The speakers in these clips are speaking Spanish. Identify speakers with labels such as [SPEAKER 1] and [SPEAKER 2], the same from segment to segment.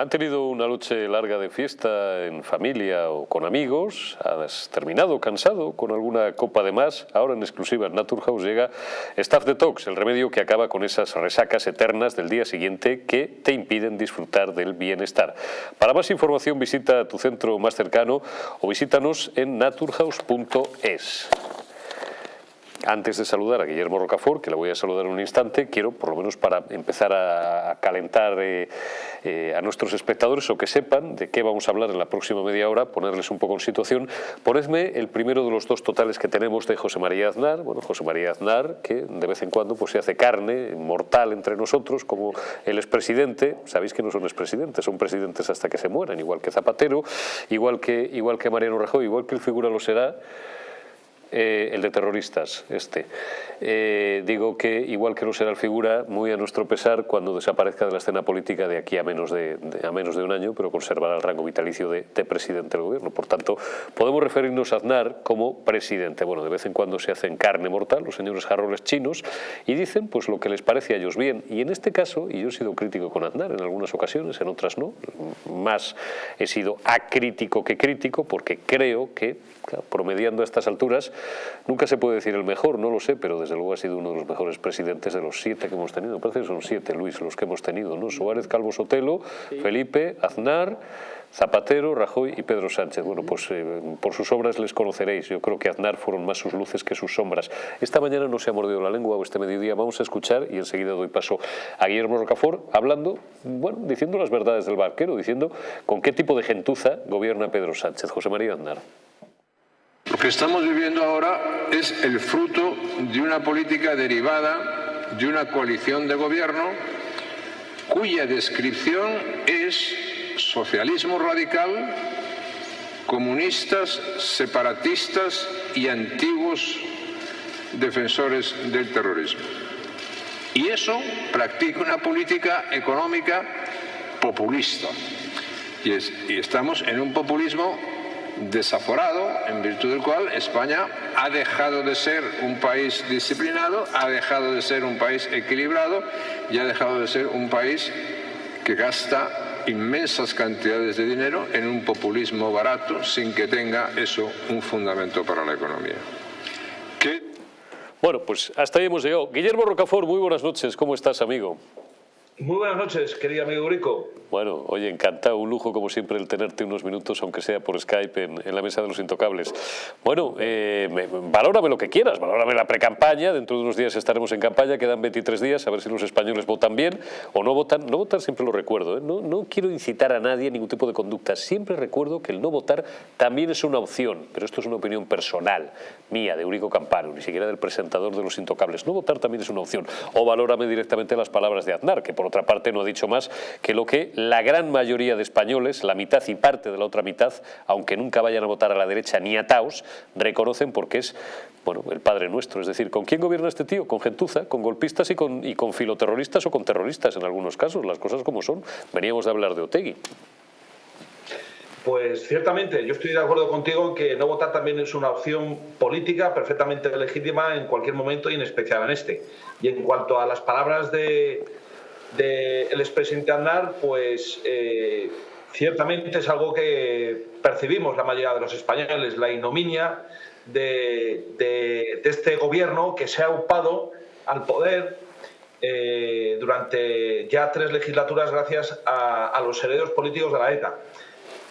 [SPEAKER 1] Han tenido una noche larga de fiesta en familia o con amigos, has terminado cansado con alguna copa de más, ahora en exclusiva en Naturhaus llega Staff Detox, el remedio que acaba con esas resacas eternas del día siguiente que te impiden disfrutar del bienestar. Para más información visita tu centro más cercano o visítanos en naturhaus.es. Antes de saludar a Guillermo Rocafort, que le voy a saludar en un instante, quiero, por lo menos para empezar a calentar eh, eh, a nuestros espectadores o que sepan de qué vamos a hablar en la próxima media hora, ponerles un poco en situación, ponedme el primero de los dos totales que tenemos de José María Aznar, bueno, José María Aznar, que de vez en cuando pues, se hace carne mortal entre nosotros, como el expresidente, sabéis que no son expresidentes, son presidentes hasta que se mueran, igual que Zapatero, igual que, igual que Mariano Rajoy, igual que el figura lo será, eh, el de terroristas, este. Eh, digo que igual que no será figura, muy a nuestro pesar, cuando desaparezca de la escena política de aquí a menos de, a menos de un año, pero conservará el rango vitalicio de, presidente del gobierno. Por tanto, podemos referirnos a Aznar como presidente. Bueno, de vez en cuando se hacen carne mortal los señores jarroles chinos y dicen pues lo que les parece a ellos bien. Y en este caso, y yo he sido crítico con Aznar en algunas ocasiones, en otras no, más he sido acrítico que crítico, porque creo que, promediando a estas alturas, Nunca se puede decir el mejor, no lo sé, pero desde luego ha sido uno de los mejores presidentes de los siete que hemos tenido. Me parece que son siete, Luis, los que hemos tenido, ¿no? Suárez, Calvo Sotelo, Felipe, Aznar... Zapatero, Rajoy y Pedro Sánchez. Bueno, pues eh, por sus obras les conoceréis. Yo creo que Aznar fueron más sus luces que sus sombras. Esta mañana no se ha mordido la lengua o este mediodía vamos a escuchar y enseguida doy paso a Guillermo Rocafort hablando, bueno, diciendo las verdades del barquero, diciendo con qué tipo de gentuza gobierna Pedro Sánchez. José María Aznar.
[SPEAKER 2] Que estamos viviendo ahora es el fruto de una política derivada de una coalición de gobierno cuya descripción es socialismo radical, comunistas, separatistas y antiguos defensores del terrorismo. Y eso practica una política económica populista. Y, y estamos en un populismo desaforado, en virtud del cual España ha dejado de ser un país disciplinado, ha dejado de ser un país equilibrado y ha dejado de ser un país que gasta inmensas cantidades de dinero en un populismo barato sin que tenga eso un fundamento para la economía.
[SPEAKER 1] Bueno, pues hasta ahí hemos llegado. Guillermo Rocafort, muy buenas noches. ¿Cómo estás, amigo?
[SPEAKER 3] Muy buenas noches, querido amigo Urico.
[SPEAKER 1] Bueno, oye, encantado, un lujo como siempre el tenerte unos minutos, aunque sea por Skype, en, la mesa de los intocables. Bueno, eh, valórame lo que quieras, valórame la pre-campaña, dentro de unos días estaremos en campaña, quedan 23 días, a ver si los españoles votan bien o no votan. No votar siempre lo recuerdo, ¿eh? no, no quiero incitar a nadie a ningún tipo de conducta, siempre recuerdo que el no votar también es una opción, pero esto es una opinión personal, mía, de Eurico Campano, ni siquiera del presentador de los intocables. No votar también es una opción. O valórame directamente las palabras de Aznar, que por otra parte no ha dicho más que lo que la gran mayoría de españoles, la mitad y parte de la otra mitad, aunque nunca vayan a votar a la derecha ni a Taos, reconocen porque es bueno, el padre nuestro. Es decir, ¿con quién gobierna este tío? Con gentuza, con golpistas y con, y con filoterroristas o con terroristas en algunos casos, las cosas como son. Veníamos de hablar de Otegui.
[SPEAKER 3] Pues ciertamente, yo estoy de acuerdo contigo en que no votar también es una opción política perfectamente legítima en cualquier momento y en especial en este. Y en cuanto a las palabras de, del expresidente Aznar, pues eh, ciertamente es algo que percibimos la mayoría de los españoles, la ignominia de, este gobierno que se ha upado al poder eh, durante ya tres legislaturas gracias a, los herederos políticos de la ETA.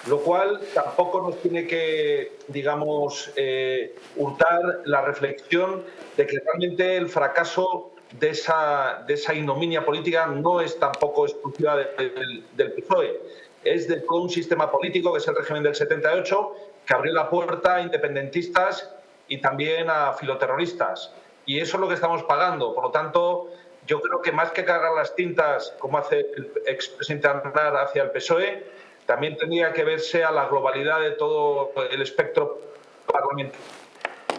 [SPEAKER 3] Lo cual tampoco nos tiene que, digamos, eh, hurtar la reflexión de que realmente el fracaso de esa, de esa ignominia política no es tampoco exclusiva del, PSOE, es de todo un sistema político que es el régimen del 78 que abrió la puerta a independentistas y también a filoterroristas. Y eso es lo que estamos pagando. Por lo tanto, yo creo que más que cargar las tintas, como hace el expresidente Aznar hacia el PSOE, también tendría que verse a la globalidad de todo el espectro parlamentario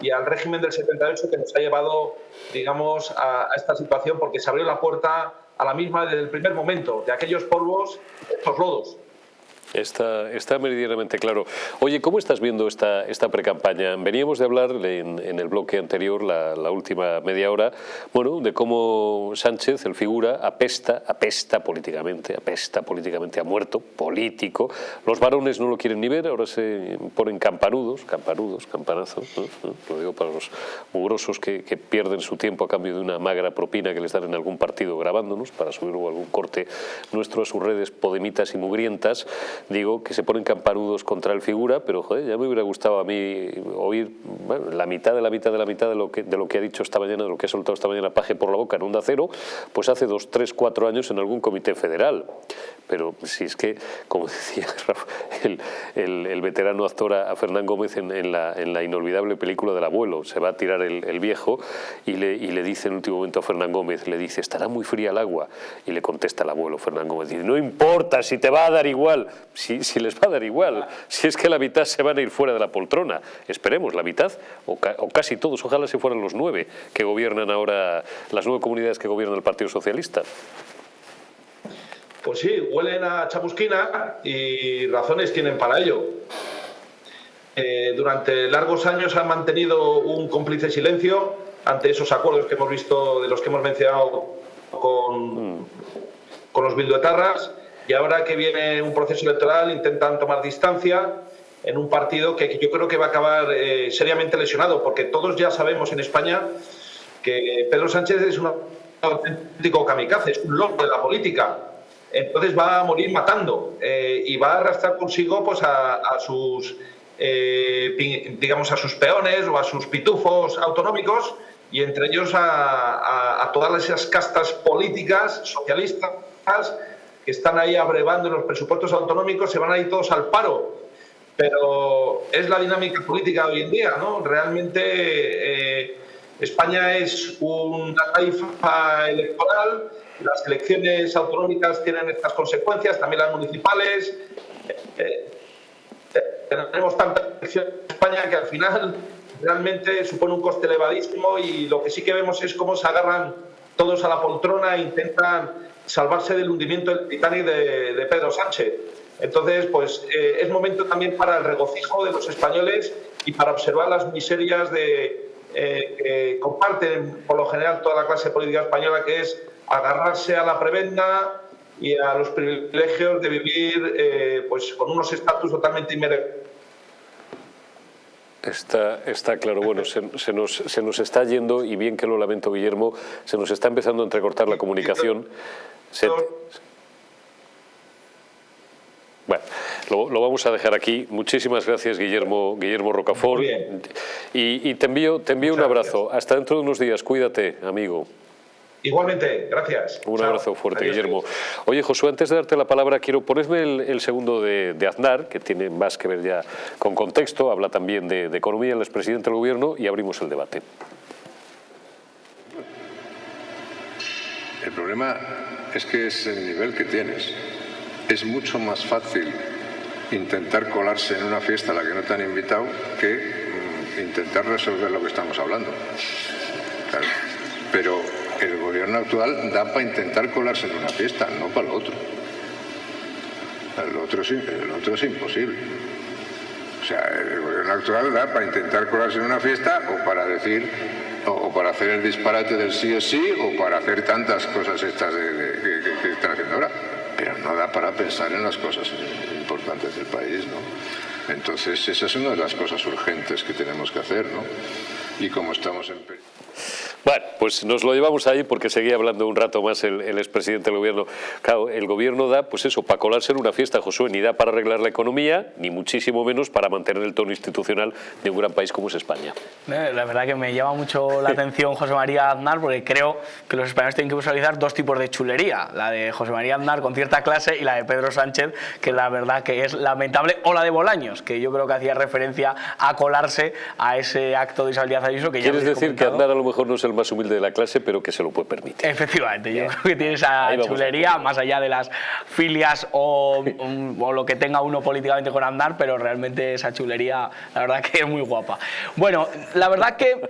[SPEAKER 3] y al régimen del 78 que nos ha llevado, digamos, a, esta situación porque se abrió la puerta a la misma desde el primer momento, de aquellos polvos, estos lodos.
[SPEAKER 1] Está, está meridianamente claro. Oye, ¿cómo estás viendo esta, esta pre-campaña? Veníamos de hablar en, en el bloque anterior, la, la, última media hora, bueno, de cómo Sánchez, el figura, apesta, apesta políticamente, apesta políticamente, ha muerto, político. Los varones no lo quieren ni ver, ahora se ponen campanudos, campanudos, campanazos, lo digo para los mugrosos que, que, pierden su tiempo a cambio de una magra propina que les dan en algún partido grabándonos para subir algún corte nuestro a sus redes podemitas y mugrientas digo que se ponen campanudos contra el figura, pero joder, ya me hubiera gustado a mí oír la mitad de la mitad de la mitad de lo, que, de lo que ha dicho esta mañana, de lo que ha soltado esta mañana Paje por la boca en Onda Cero, pues hace dos, tres, cuatro años en algún comité federal. Pero si es que, como decía el, veterano actor a Fernán Gómez en, la, en, la, inolvidable película del abuelo, se va a tirar el, viejo y le, y le, dice en último momento a Fernán Gómez, le dice, estará muy fría el agua. Y le contesta el abuelo, Fernán Gómez, dice, no importa, si te va a dar igual, si, si, les va a dar igual, si es que la mitad se van a ir fuera de la poltrona. Esperemos, la mitad, o, ca o casi todos, ojalá se fueran los nueve que gobiernan ahora, las nueve comunidades que gobierna el Partido Socialista.
[SPEAKER 3] Pues sí, huelen a chamusquina y razones tienen para ello. Eh, durante largos años han mantenido un cómplice silencio ante esos acuerdos que hemos visto, de los que hemos mencionado con, mm. con los bilduetarras, y ahora que viene un proceso electoral intentan tomar distancia en un partido que yo creo que va a acabar eh, seriamente lesionado, porque todos ya sabemos en España que Pedro Sánchez es un auténtico kamikaze, es un loco de la política. Entonces va a morir matando eh, y va a arrastrar consigo pues, a, sus eh, digamos a sus peones o a sus pitufos autonómicos y entre ellos a, a todas esas castas políticas socialistas que están ahí abrevando en los presupuestos autonómicos, se van a ir todos al paro. Pero es la dinámica política de hoy en día, ¿no? Realmente eh, España es una taifa electoral, las elecciones autonómicas tienen estas consecuencias, también las municipales. Eh, tenemos tantas elecciones en España que al final realmente supone un coste elevadísimo y lo que sí que vemos es cómo se agarran todos a la poltrona e intentan salvarse del hundimiento del Titanic de, Pedro Sánchez. Entonces, pues eh, es momento también para el regocijo de los españoles y para observar las miserias de, eh, que comparten por lo general toda la clase política española, que es agarrarse a la prebenda y a los privilegios de vivir eh, pues con unos estatus totalmente inmerecidos.
[SPEAKER 1] Está, está claro, bueno, se, se, nos, se nos está yendo, y bien que lo lamento Guillermo, se nos está empezando a entrecortar la comunicación. Se, bueno, lo, lo, vamos a dejar aquí. Muchísimas gracias, Guillermo, Guillermo Rocafort. Y, y, te envío, te envío un abrazo. Gracias. Hasta dentro de unos días. Cuídate, amigo.
[SPEAKER 3] Igualmente, gracias.
[SPEAKER 1] Un Chao. abrazo fuerte, Adiós. Guillermo. Oye, Josué, antes de darte la palabra, quiero ponerme el, el, segundo de, de, Aznar, que tiene más que ver ya con contexto, habla también de, de economía, el expresidente del gobierno, y abrimos el debate.
[SPEAKER 2] El problema es que es el nivel que tienes. Es mucho más fácil intentar colarse en una fiesta a la que no te han invitado que mm, intentar resolver lo que estamos hablando. Claro. Pero el gobierno actual da para intentar colarse en una fiesta, no para. El otro el otro es imposible. O sea, el gobierno actual da para intentar colarse en una fiesta o para decir, o, para hacer el disparate del sí o sí, o para hacer tantas cosas estas que, que están haciendo ahora. Pero no da para pensar en las cosas importantes del país, ¿no? Entonces, esa es una de las cosas urgentes que tenemos que hacer, ¿no? Y como estamos en...
[SPEAKER 1] Bueno, pues nos lo llevamos ahí porque seguía hablando un rato más el, el expresidente del gobierno. Claro, el gobierno da, pues eso, para colarse en una fiesta, Josué, ni da para arreglar la economía, ni muchísimo menos para mantener el tono institucional de un gran país como es España.
[SPEAKER 4] Eh, la verdad que me llama mucho la atención José María Aznar porque creo que los españoles tienen que visualizar dos tipos de chulería. La de José María Aznar con cierta clase y la de Pedro Sánchez, que la verdad que es lamentable, o la de Bolaños, que yo creo que hacía referencia a colarse a ese acto de Isabel Díaz Ayuso. Que ya
[SPEAKER 1] ¿Quieres decir que Aznar a lo mejor no es el más humilde de la clase, pero que se lo puede permitir.
[SPEAKER 4] Efectivamente, yo creo que tiene esa chulería, más allá de las filias o, o, lo que tenga uno políticamente con andar, pero realmente esa chulería, la verdad que es muy guapa. Bueno, la verdad que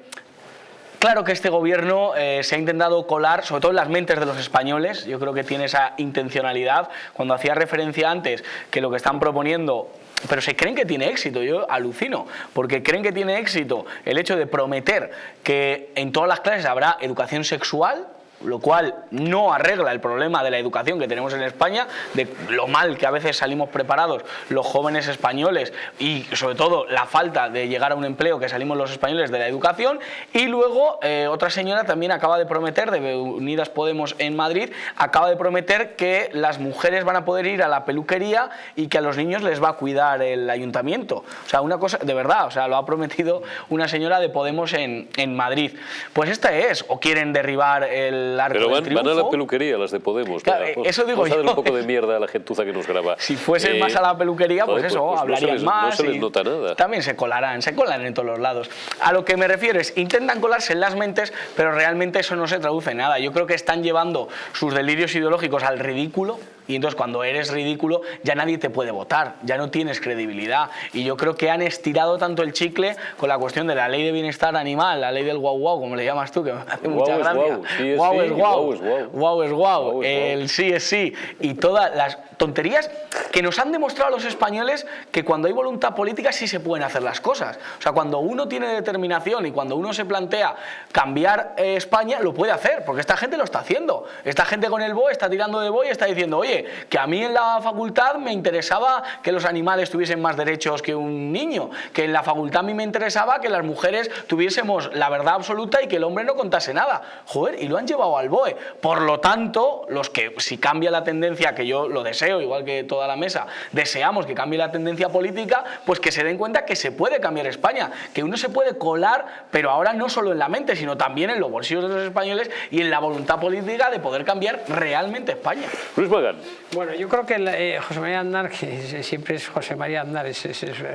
[SPEAKER 4] claro que este gobierno eh, se ha intentado colar, sobre todo en las mentes de los españoles, yo creo que tiene esa intencionalidad. Cuando hacía referencia antes que lo que están proponiendo pero se creen que tiene éxito, yo alucino, porque creen que tiene éxito el hecho de prometer que en todas las clases habrá educación sexual, lo cual no arregla el problema de la educación que tenemos en España, de lo mal que a veces salimos preparados los jóvenes españoles y sobre todo la falta de llegar a un empleo que salimos los españoles de la educación y luego eh, otra señora también acaba de prometer, de Unidas Podemos en Madrid, acaba de prometer que las mujeres van a poder ir a la peluquería y que a los niños les va a cuidar el ayuntamiento. O sea, una cosa, de verdad, o sea, lo ha prometido una señora de Podemos en, en Madrid. Pues esta es, o quieren derribar el
[SPEAKER 1] pero van, a la peluquería las de Podemos.
[SPEAKER 4] eso digo
[SPEAKER 1] yo. un poco de mierda a la gentuza que nos graba.
[SPEAKER 4] Si fuesen más a la peluquería, pues, eso, pues, pues hablarían más.
[SPEAKER 1] No se les nota nada.
[SPEAKER 4] También se colarán, se colan en todos los lados. A lo que me refiero es, intentan colarse en las mentes, pero realmente eso no se traduce en nada. Yo creo que están llevando sus delirios ideológicos al ridículo y entonces cuando eres ridículo ya nadie te puede votar, ya no tienes credibilidad. Y yo creo que han estirado tanto el chicle con la cuestión de la ley de bienestar animal, la ley del guau guau, como le llamas tú, que me hace mucha gracia.
[SPEAKER 1] Guau
[SPEAKER 4] es guau, guau es guau, el sí es sí, y todas las tonterías que nos han demostrado los españoles que cuando hay voluntad política sí se pueden hacer las cosas. O sea, cuando uno tiene determinación y cuando uno se plantea cambiar eh, España, lo puede hacer, porque esta gente lo está haciendo. Esta gente con el BOE está tirando de BOE y está diciendo, oye, que a mí en la facultad me interesaba que los animales tuviesen más derechos que un niño, que en la facultad a mí me interesaba que las mujeres tuviésemos la verdad absoluta y que el hombre no contase nada. Joder, y lo han llevado al BOE. Por lo tanto, los que si cambia la tendencia, que yo lo deseo, igual que toda la mesa, deseamos que cambie la tendencia política, pues que se den cuenta que se puede cambiar España, que uno se puede colar, pero ahora no solo en la mente, sino también en los bolsillos de los españoles y en la voluntad política de poder cambiar realmente España.
[SPEAKER 1] Luis Magán.
[SPEAKER 5] Bueno, yo creo que eh, José María Andar, que siempre es José María Andar, es,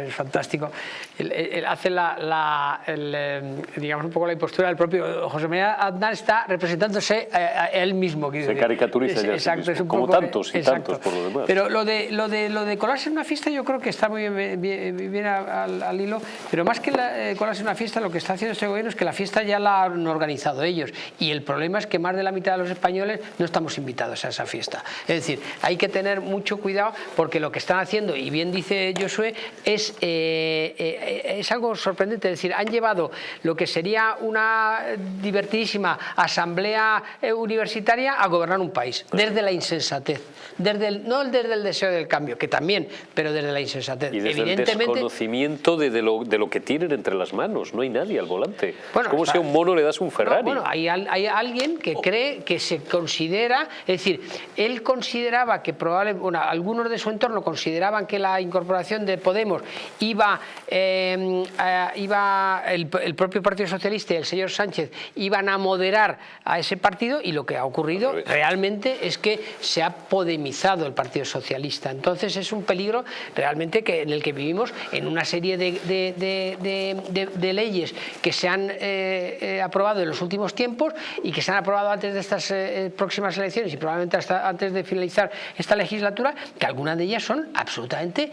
[SPEAKER 5] fantástico, él, hace la, eh, digamos un poco la impostura del propio José María Andar está representándose a, él mismo.
[SPEAKER 1] Se caricaturiza ya exacto, es como tantos y tantos por lo demás.
[SPEAKER 5] Pero lo de, lo, de, lo de colarse en una fiesta yo creo que está muy bien, al, hilo, pero más que la, eh, colarse en una fiesta, lo que está haciendo este gobierno es que la fiesta ya la han organizado ellos y el problema es que más de la mitad de los españoles no estamos invitados a esa fiesta. Es decir, hay que tener mucho cuidado porque lo que están haciendo, y bien dice Josué, es, eh, eh, es algo sorprendente. Es decir, han llevado lo que sería una divertidísima asamblea universitaria a gobernar un país, desde la insensatez, desde el, no desde el deseo del cambio, que también, pero desde la insensatez.
[SPEAKER 1] Y desde el desconocimiento de, lo, de, lo, que tienen entre las manos, no hay nadie al volante. Bueno, es como si a un mono le das un Ferrari.
[SPEAKER 5] bueno, hay, hay, alguien que cree, que se considera, es decir, él consideraba que probablemente, bueno, algunos de su entorno consideraban que la incorporación de Podemos iba, em, iba el, el, propio Partido Socialista y el señor Sánchez iban a moderar a ese partido y lo que ha ocurrido realmente es que se ha podemizado el Partido Socialista. Entonces es un peligro realmente que, en el que vivimos en una serie de, de, leyes que se han eh, eh, aprobado en los últimos tiempos y que se han aprobado antes de estas eh, próximas elecciones y probablemente hasta antes de finalizar esta legislatura, que algunas de ellas son absolutamente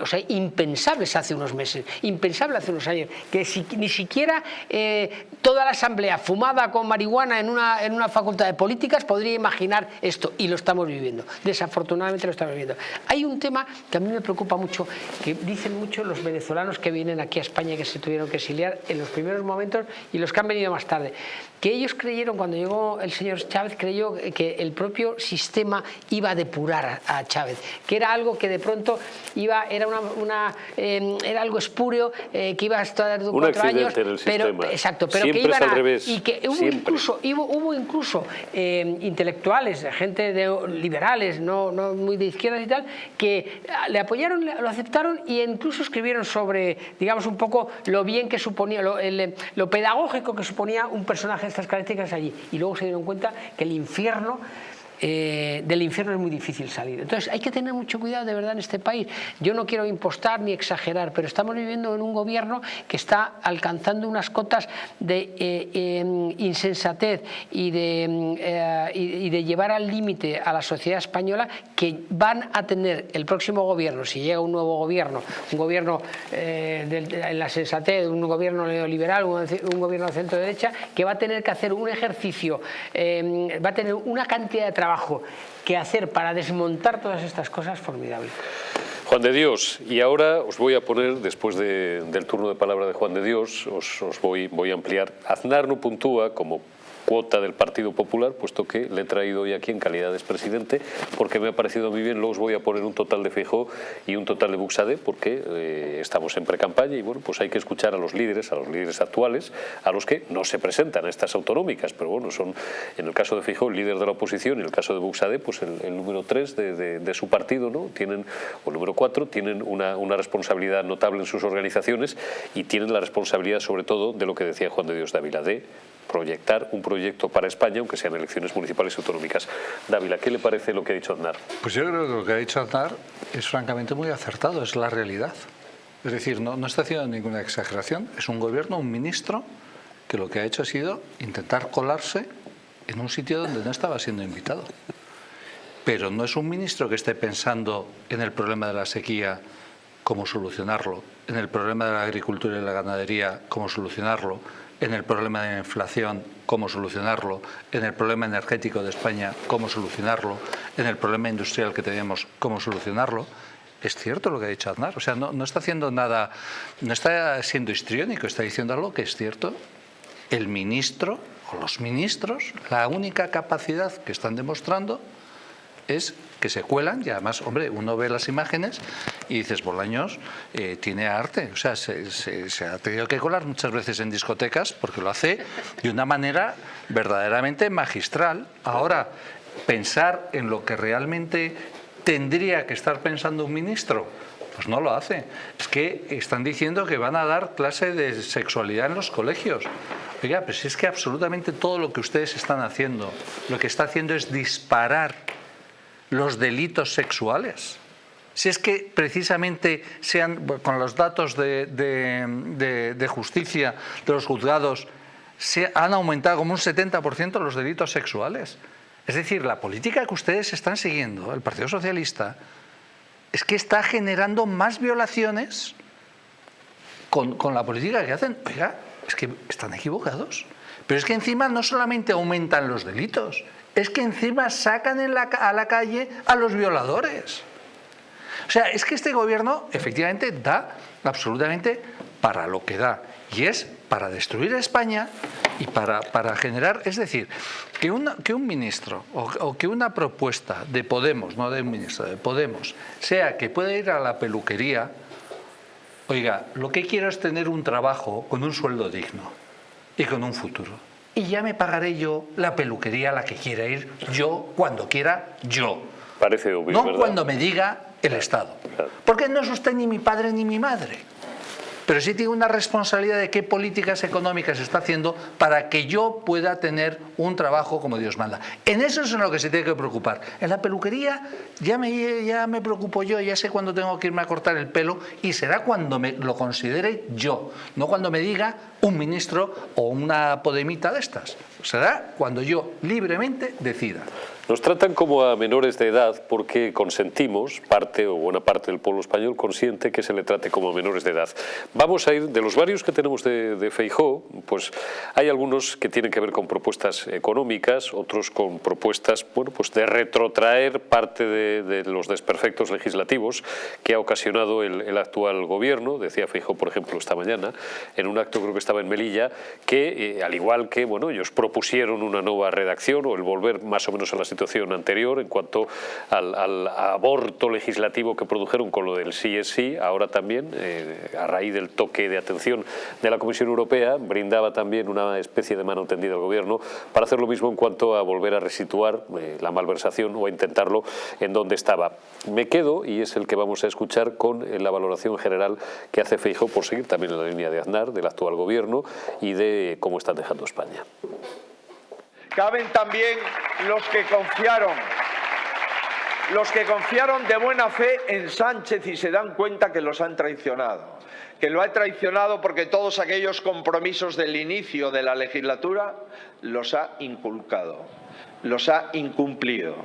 [SPEAKER 5] o sea, impensables hace unos meses, impensables hace unos años, que ni siquiera toda la asamblea fumada con marihuana en una, en una facultad de políticas podría imaginar esto y lo estamos viviendo. Desafortunadamente lo estamos viviendo. Hay un tema que a mí me preocupa mucho, que dicen mucho los venezolanos que vienen aquí a España que se tuvieron que exiliar en los primeros momentos y los que han venido más tarde, que ellos creyeron, cuando llegó el señor Chávez, creyó que el propio sistema iba a depurar a Chávez, que era algo que de pronto iba, era, una, em, era algo espúreo, eh, que iba a estar cuatro años, pero, exacto, pero que iban a, y que hubo incluso, hubo, incluso em, intelectuales, gente de liberales, no, no muy de izquierdas y tal, que le apoyaron, lo aceptaron e incluso escribieron sobre, digamos, un poco lo bien que suponía, lo, lo pedagógico que suponía un personaje de estas características allí. Y luego se dieron cuenta que el infierno eh, del infierno es muy difícil salir. Entonces hay que tener mucho cuidado de verdad en este país. Yo no quiero impostar ni exagerar, pero estamos viviendo en un gobierno que está alcanzando unas cotas de eh, em, insensatez y de, eh, y de llevar al límite a la sociedad española que van a tener el próximo gobierno, si llega un nuevo gobierno, un gobierno en la sensatez, un gobierno neoliberal, un, un gobierno de centro derecha, que va a tener que hacer un ejercicio, em, va a tener una cantidad de trabajo que hacer para desmontar todas estas cosas formidable.
[SPEAKER 1] Juan de Dios, y ahora os voy a poner, después del turno de palabra de Juan de Dios, os, os voy, voy a ampliar. Aznar no puntúa como cuota del Partido Popular, puesto que le he traído hoy aquí en calidad de expresidente, porque me ha parecido muy bien, luego os voy a poner un total de Feijóo y un total de Buxade, porque eh, estamos en pre-campaña y bueno, pues hay que escuchar a los líderes, a los líderes actuales, a los que no se presentan a estas autonómicas, pero bueno, son en el caso de Feijóo el líder de la oposición y en el caso de Buxade, pues el, número 3 de, su partido, ¿no? Tienen, o el número 4, tienen una, una responsabilidad notable en sus organizaciones y tienen la responsabilidad sobre todo de lo que decía Juan de Dios Dávila, de proyectar un proyecto para España, aunque sean elecciones municipales y autonómicas. Dávila, ¿qué le parece lo que ha dicho Aznar?
[SPEAKER 6] Pues yo creo que lo que ha dicho Aznar es francamente muy acertado, es la realidad. Es decir, no, no está haciendo ninguna exageración, es un gobierno, un ministro, que lo que ha hecho ha sido intentar colarse en un sitio donde no estaba siendo invitado. Pero no es un ministro que esté pensando en el problema de la sequía, cómo solucionarlo, en el problema de la agricultura y la ganadería, cómo solucionarlo, en el problema de la inflación, cómo solucionarlo, en el problema energético de España, cómo solucionarlo, en el problema industrial que tenemos, cómo solucionarlo. Es cierto lo que ha dicho Aznar, o sea, no, no está haciendo nada, no está siendo histriónico, está diciendo algo que es cierto. El ministro o los ministros, la única capacidad que están demostrando es que se cuelan y además, hombre, uno ve las imágenes y dices, Bolaños eh, tiene arte, o sea, se, ha tenido que colar muchas veces en discotecas porque lo hace de una manera verdaderamente magistral. Ahora, pensar en lo que realmente tendría que estar pensando un ministro, pues no lo hace. Es que están diciendo que van a dar clase de sexualidad en los colegios. Oiga, pues es que absolutamente todo lo que ustedes están haciendo, lo que está haciendo es disparar los delitos sexuales. Si es que precisamente sean, con los datos de, justicia de los juzgados, se han aumentado como un 70% los delitos sexuales. Es decir, la política que ustedes están siguiendo, el Partido Socialista, es que está generando más violaciones con, con la política que hacen. Oiga, es que están equivocados. Pero es que encima no solamente aumentan los delitos, es que encima sacan a la calle a los violadores. O sea, es que este gobierno efectivamente da absolutamente para lo que da. Y es para destruir a España y para, para generar... Es decir, que, que un ministro o, que una propuesta de Podemos, no de un ministro, de Podemos, sea que pueda ir a la peluquería, oiga, lo que quiero es tener un trabajo con un sueldo digno y con un futuro y ya me pagaré yo la peluquería a la que quiera ir, yo, cuando quiera, yo.
[SPEAKER 1] Parece obvio,
[SPEAKER 6] No cuando me diga el Estado. Porque no es usted ni mi padre ni mi madre pero sí tiene una responsabilidad de qué políticas económicas está haciendo para que yo pueda tener un trabajo como Dios manda. En eso es en lo que se tiene que preocupar. En la peluquería ya me, ya me preocupo yo, ya sé cuándo tengo que irme a cortar el pelo y será cuando me lo considere yo, no cuando me diga un ministro o una podemita de estas. Será cuando yo libremente decida.
[SPEAKER 1] Nos tratan como a menores de edad porque consentimos, parte o buena parte del pueblo español consiente que se le trate como a menores de edad. Vamos a ir, de los varios que tenemos de, de Feijó, pues hay algunos que tienen que ver con propuestas económicas, otros con propuestas bueno, pues de retrotraer parte de, los desperfectos legislativos que ha ocasionado el, actual gobierno, decía Feijó, por ejemplo, esta mañana, en un acto creo que estaba en Melilla, que eh, al igual que bueno, ellos propusieron una nueva redacción o el volver más o menos a la situación anterior en cuanto al, aborto legislativo que produjeron con lo del sí es sí, ahora también, eh, a raíz del toque de atención de la Comisión Europea, brindaba también una especie de mano tendida al Gobierno para hacer lo mismo en cuanto a volver a resituar eh, la malversación o a intentarlo en donde estaba. Me quedo, y es el que vamos a escuchar, con eh, la valoración general que hace Feijóo por seguir también en la línea de Aznar, del actual Gobierno y de cómo están dejando España
[SPEAKER 7] caben también los que confiaron los que confiaron de buena fe en Sánchez y se dan cuenta que los han traicionado, que lo ha traicionado porque todos aquellos compromisos del inicio de la legislatura los ha inculcado, los ha incumplido.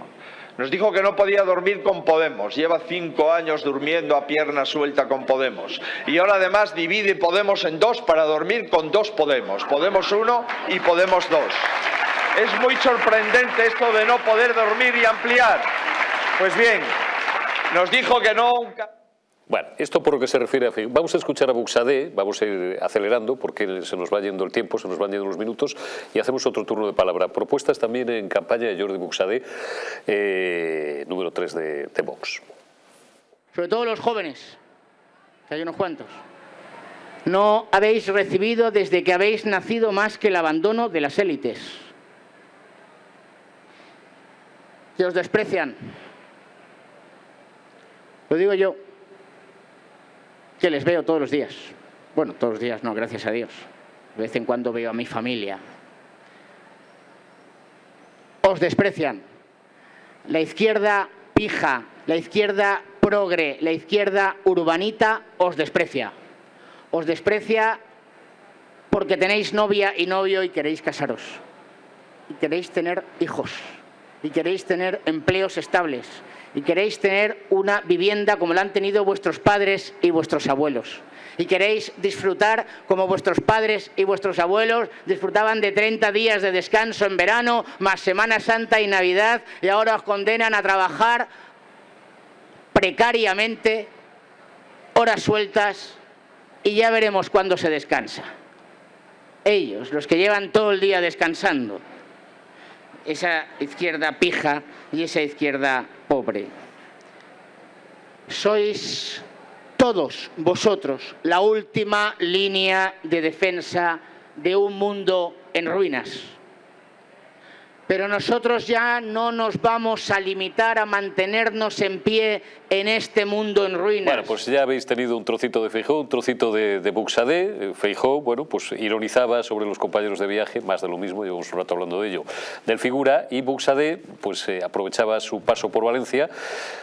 [SPEAKER 7] Nos dijo que no podía dormir con Podemos. Lleva cinco años durmiendo a pierna suelta con Podemos. Y ahora además divide Podemos en dos para dormir con dos Podemos. Podemos uno y Podemos dos. Es muy sorprendente esto de no poder dormir y ampliar. Pues bien, nos dijo que no...
[SPEAKER 1] Bueno, esto por lo que se refiere a... Vamos a escuchar a Buxadé, vamos a ir acelerando porque se nos va yendo el tiempo, se nos van yendo los minutos y hacemos otro turno de palabra. Propuestas también en campaña de Jordi Buxadé, eh, número 3 de, de Vox.
[SPEAKER 8] Sobre todo los jóvenes, que hay unos cuantos. No habéis recibido desde que habéis nacido más que el abandono de las élites. Que os desprecian. Lo digo yo que les veo todos los días. Bueno, todos los días no, gracias a Dios. De vez en cuando veo a mi familia. Os desprecian. La izquierda pija, la izquierda progre, la izquierda urbanita os desprecia. Os desprecia porque tenéis novia y novio y queréis casaros. Y queréis tener hijos. Y queréis tener empleos estables y queréis tener una vivienda como la han tenido vuestros padres y vuestros abuelos. Y queréis disfrutar como vuestros padres y vuestros abuelos disfrutaban de 30 días de descanso en verano, más Semana Santa y Navidad, y ahora os condenan a trabajar precariamente, horas sueltas, y ya veremos cuándo se descansa. Ellos, los que llevan todo el día descansando, esa izquierda pija y esa izquierda pobre. Sois todos vosotros la última línea de defensa de un mundo en ruinas. Pero nosotros ya no nos vamos a limitar a mantenernos en pie en este mundo en ruinas.
[SPEAKER 1] Bueno, pues ya habéis tenido un trocito de Feijó, un trocito de, de Buxadé. Feijó, bueno, pues ironizaba sobre los compañeros de viaje, más de lo mismo, llevamos un rato hablando de ello, del figura, y Buxadé pues eh, aprovechaba su paso por Valencia,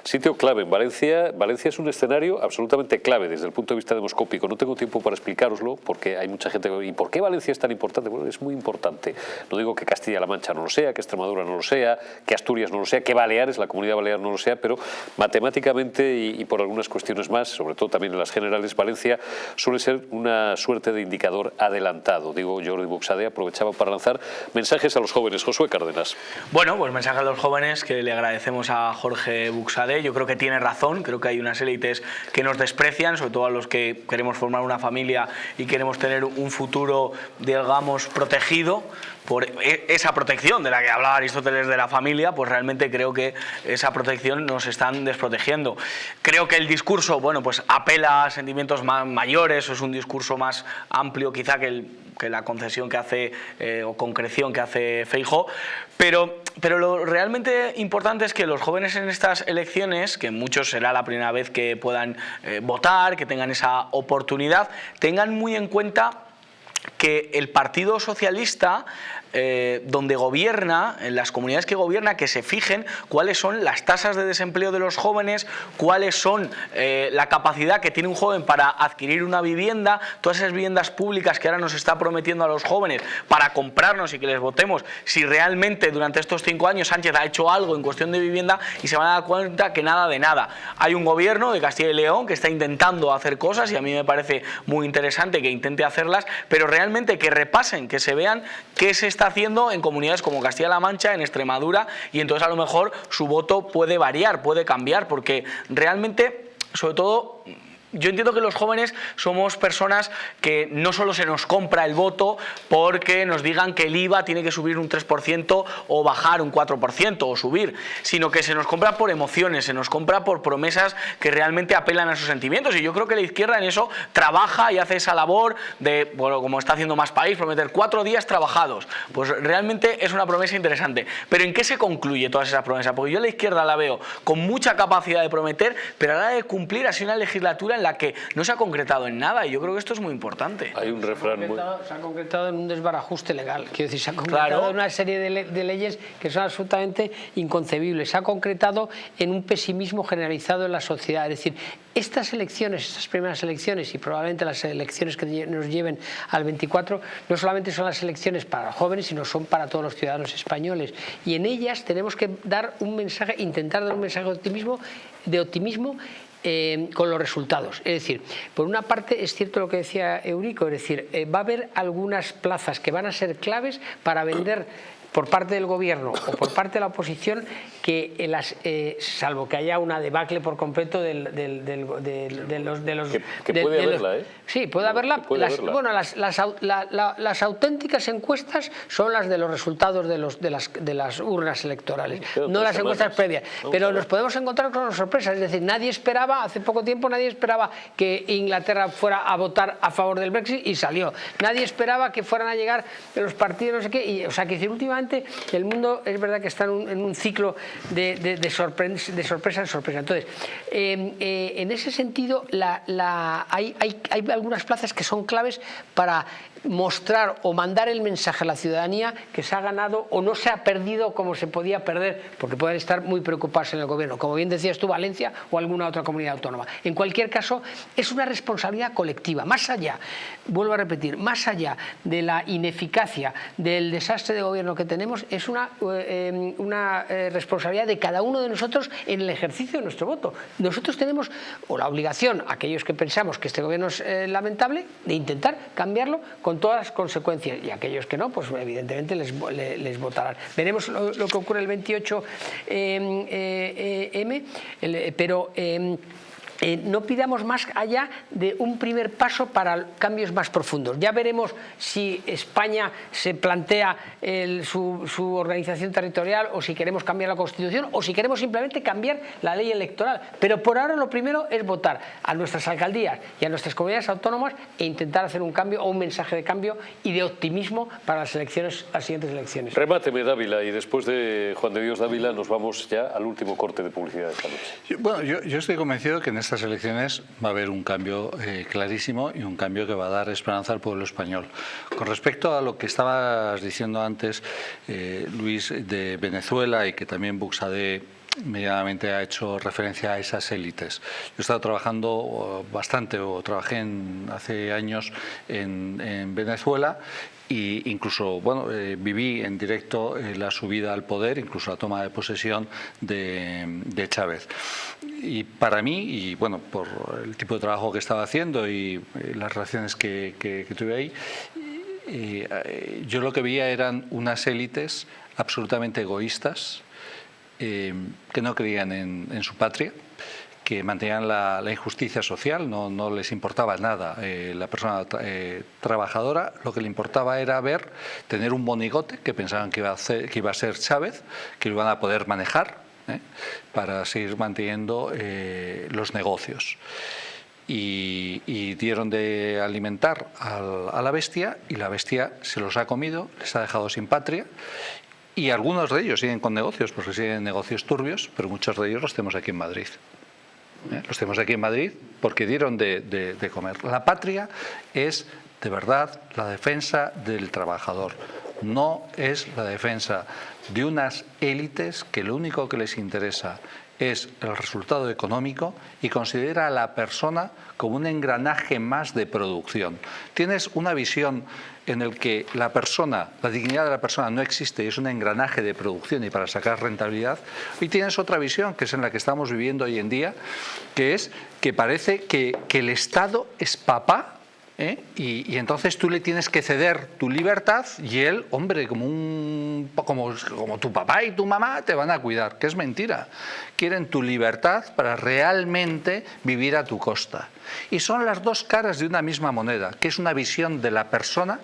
[SPEAKER 1] sitio clave en Valencia. Valencia es un escenario absolutamente clave desde el punto de vista demoscópico. No tengo tiempo para explicaroslo porque hay mucha gente ¿y por qué Valencia es tan importante? Bueno, es muy importante. No digo que Castilla-La Mancha no lo sea, que Extremadura no lo sea, que Asturias no lo sea, que Baleares, la comunidad balear no lo sea, pero matemáticamente y, por algunas cuestiones más, sobre todo también en las generales, Valencia suele ser una suerte de indicador adelantado. Digo, Jordi Buxade aprovechaba para lanzar mensajes a los jóvenes. Josué Cárdenas.
[SPEAKER 4] Bueno, pues mensaje a los jóvenes que le agradecemos a Jorge Buxade. Yo creo que tiene razón, creo que hay unas élites que nos desprecian, sobre todo a los que queremos formar una familia y queremos tener un futuro, digamos, protegido por e, esa protección de la que hablaba Aristóteles de la familia, pues realmente creo que esa protección nos están desprotegiendo. Creo que el discurso, bueno, pues apela a sentimientos más mayores, es un discurso más amplio quizá que, la concesión que hace eh, o concreción que hace Feijo, pero, pero lo realmente importante es que los jóvenes en estas elecciones, que muchos será la primera vez que puedan eh, votar, que tengan esa oportunidad, tengan muy en cuenta que el Partido Socialista eh, donde gobierna, en las comunidades que gobierna, que se fijen cuáles son las tasas de desempleo de los jóvenes, cuáles son eh, la capacidad que tiene un joven para adquirir una vivienda, todas esas viviendas públicas que ahora nos está prometiendo a los jóvenes para comprarnos y que les votemos, si realmente durante estos cinco años Sánchez ha hecho algo en cuestión de vivienda y se van a dar cuenta que nada de nada. Hay un gobierno de Castilla y León que está intentando hacer cosas y a mí me parece muy interesante que intente hacerlas, pero realmente que repasen, que se vean qué es está haciendo en comunidades como Castilla-La Mancha, en Extremadura, y entonces a lo mejor su voto puede variar, puede cambiar, porque realmente, sobre todo, yo entiendo que los jóvenes somos personas que no solo se nos compra el voto porque nos digan que el IVA tiene que subir un 3% o bajar un 4% o subir, sino que se nos compra por emociones, se nos compra por promesas que realmente apelan a sus sentimientos y yo creo que la izquierda en eso trabaja y hace esa labor de, bueno, como está haciendo Más País, prometer cuatro días trabajados. Pues realmente es una promesa interesante. Pero ¿en qué se concluye todas esas promesas? Porque yo la izquierda la veo con mucha capacidad de prometer, pero a la hora de cumplir ha sido una legislatura en la que no se ha concretado en nada y yo creo que esto es muy importante.
[SPEAKER 1] Hay un refrán muy...
[SPEAKER 5] Se ha concretado en un desbarajuste legal, quiero decir, se ha concretado en una serie de, de, leyes que son absolutamente inconcebibles, se ha concretado en un pesimismo generalizado en la sociedad, es decir, estas elecciones, estas primeras elecciones y probablemente las elecciones que nos lleven al 24, no solamente son las elecciones para los jóvenes, sino son para todos los ciudadanos españoles. Y en ellas tenemos que dar un mensaje, intentar dar un mensaje de optimismo, de optimismo eh, con los resultados. Es decir, por una parte es cierto lo que decía Eurico, es decir, eh, va a haber algunas plazas que van a ser claves para vender por parte del gobierno o por parte de la oposición que las, eh, salvo que haya una debacle por completo del, del, del, de los... De los
[SPEAKER 1] que, puede haberla, ¿eh?
[SPEAKER 5] Sí, puede haberla. las, Bueno, las, las, las, auténticas encuestas son las de los resultados de, los, de, las, de las urnas electorales, no las encuestas previas. Pero nos podemos encontrar con sorpresas, es decir, nadie esperaba, hace poco tiempo nadie esperaba que Inglaterra fuera a votar a favor del Brexit y salió. Nadie esperaba que fueran a llegar los partidos, no sé qué, y, o sea, que últimamente el mundo es verdad que está en un, ciclo de, sorpresa, de sorpresa en sorpresa. Entonces, eh, eh, en ese sentido, hay algunas plazas que son claves para mostrar o mandar el mensaje a la ciudadanía que se ha ganado o no se ha perdido como se podía perder, porque pueden estar muy preocupados en el gobierno, como bien decías tú, Valencia o alguna otra comunidad autónoma. En cualquier caso, es una responsabilidad colectiva, más allá, vuelvo a repetir, más allá de la ineficacia del desastre de gobierno que tenemos, es una, eh, una eh, responsabilidad de cada uno de nosotros en el ejercicio de nuestro voto. Nosotros tenemos o la obligación, aquellos que pensamos que este gobierno es eh, lamentable, de intentar cambiarlo con todas las consecuencias y aquellos que no, pues evidentemente les, les, votarán. Veremos lo, que ocurre el 28M, eh, eh, el, pero... Eh, no pidamos más allá de un primer paso para cambios más profundos. Ya veremos si España se plantea el, su, su, organización territorial o si queremos cambiar la Constitución o si queremos simplemente cambiar la ley electoral. Pero por ahora lo primero es votar a nuestras alcaldías y a nuestras comunidades autónomas e intentar hacer un cambio o un mensaje de cambio y de optimismo para las elecciones, las siguientes elecciones.
[SPEAKER 1] Remáteme Dávila y después de Juan de Dios Dávila nos vamos ya al último corte de publicidad de esta noche.
[SPEAKER 6] Bueno, yo, yo estoy convencido que en estas elecciones va a haber un cambio eh, clarísimo y un cambio que va a dar esperanza al pueblo español. Con respecto a lo que estabas diciendo antes, eh, Luis, de Venezuela y que también Buxade medianamente ha hecho referencia a esas élites. Yo he estado trabajando bastante, o trabajé en, hace años en, en Venezuela e incluso bueno, eh, viví en directo eh, la subida al poder, incluso la toma de posesión de, de, Chávez. Y para mí, y bueno, por el tipo de trabajo que estaba haciendo y eh, las relaciones que, que, tuve ahí, yo lo que veía eran unas élites absolutamente egoístas, que no creían en, su patria, que mantenían la, injusticia social, no, les importaba nada eh, la persona eh, trabajadora, lo que le importaba era ver, tener un monigote que pensaban que iba a, que iba a ser Chávez, que lo iban a poder manejar ¿eh? para seguir manteniendo los negocios. Y, dieron de alimentar al, a la bestia y la bestia se los ha comido, les ha dejado sin patria y algunos de ellos siguen con negocios, porque siguen negocios turbios, pero muchos de ellos los tenemos aquí en Madrid. Los tenemos aquí en Madrid porque dieron de, de comer. La patria es, de verdad, la defensa del trabajador. No es la defensa de unas élites que lo único que les interesa es el resultado económico y considera a la persona como un engranaje más de producción. Tienes una visión en el que la persona, la dignidad de la persona no existe y es un engranaje de producción y para sacar rentabilidad, y tienes otra visión que es en la que estamos viviendo hoy en día, que es que parece que, que el Estado es papá ¿Eh? Y, y, entonces tú le tienes que ceder tu libertad y él, hombre, como, un, como, como tu papá y tu mamá te van a cuidar, que es mentira. Quieren tu libertad para realmente vivir a tu costa. Y son las dos caras de una misma moneda, que es una visión de la persona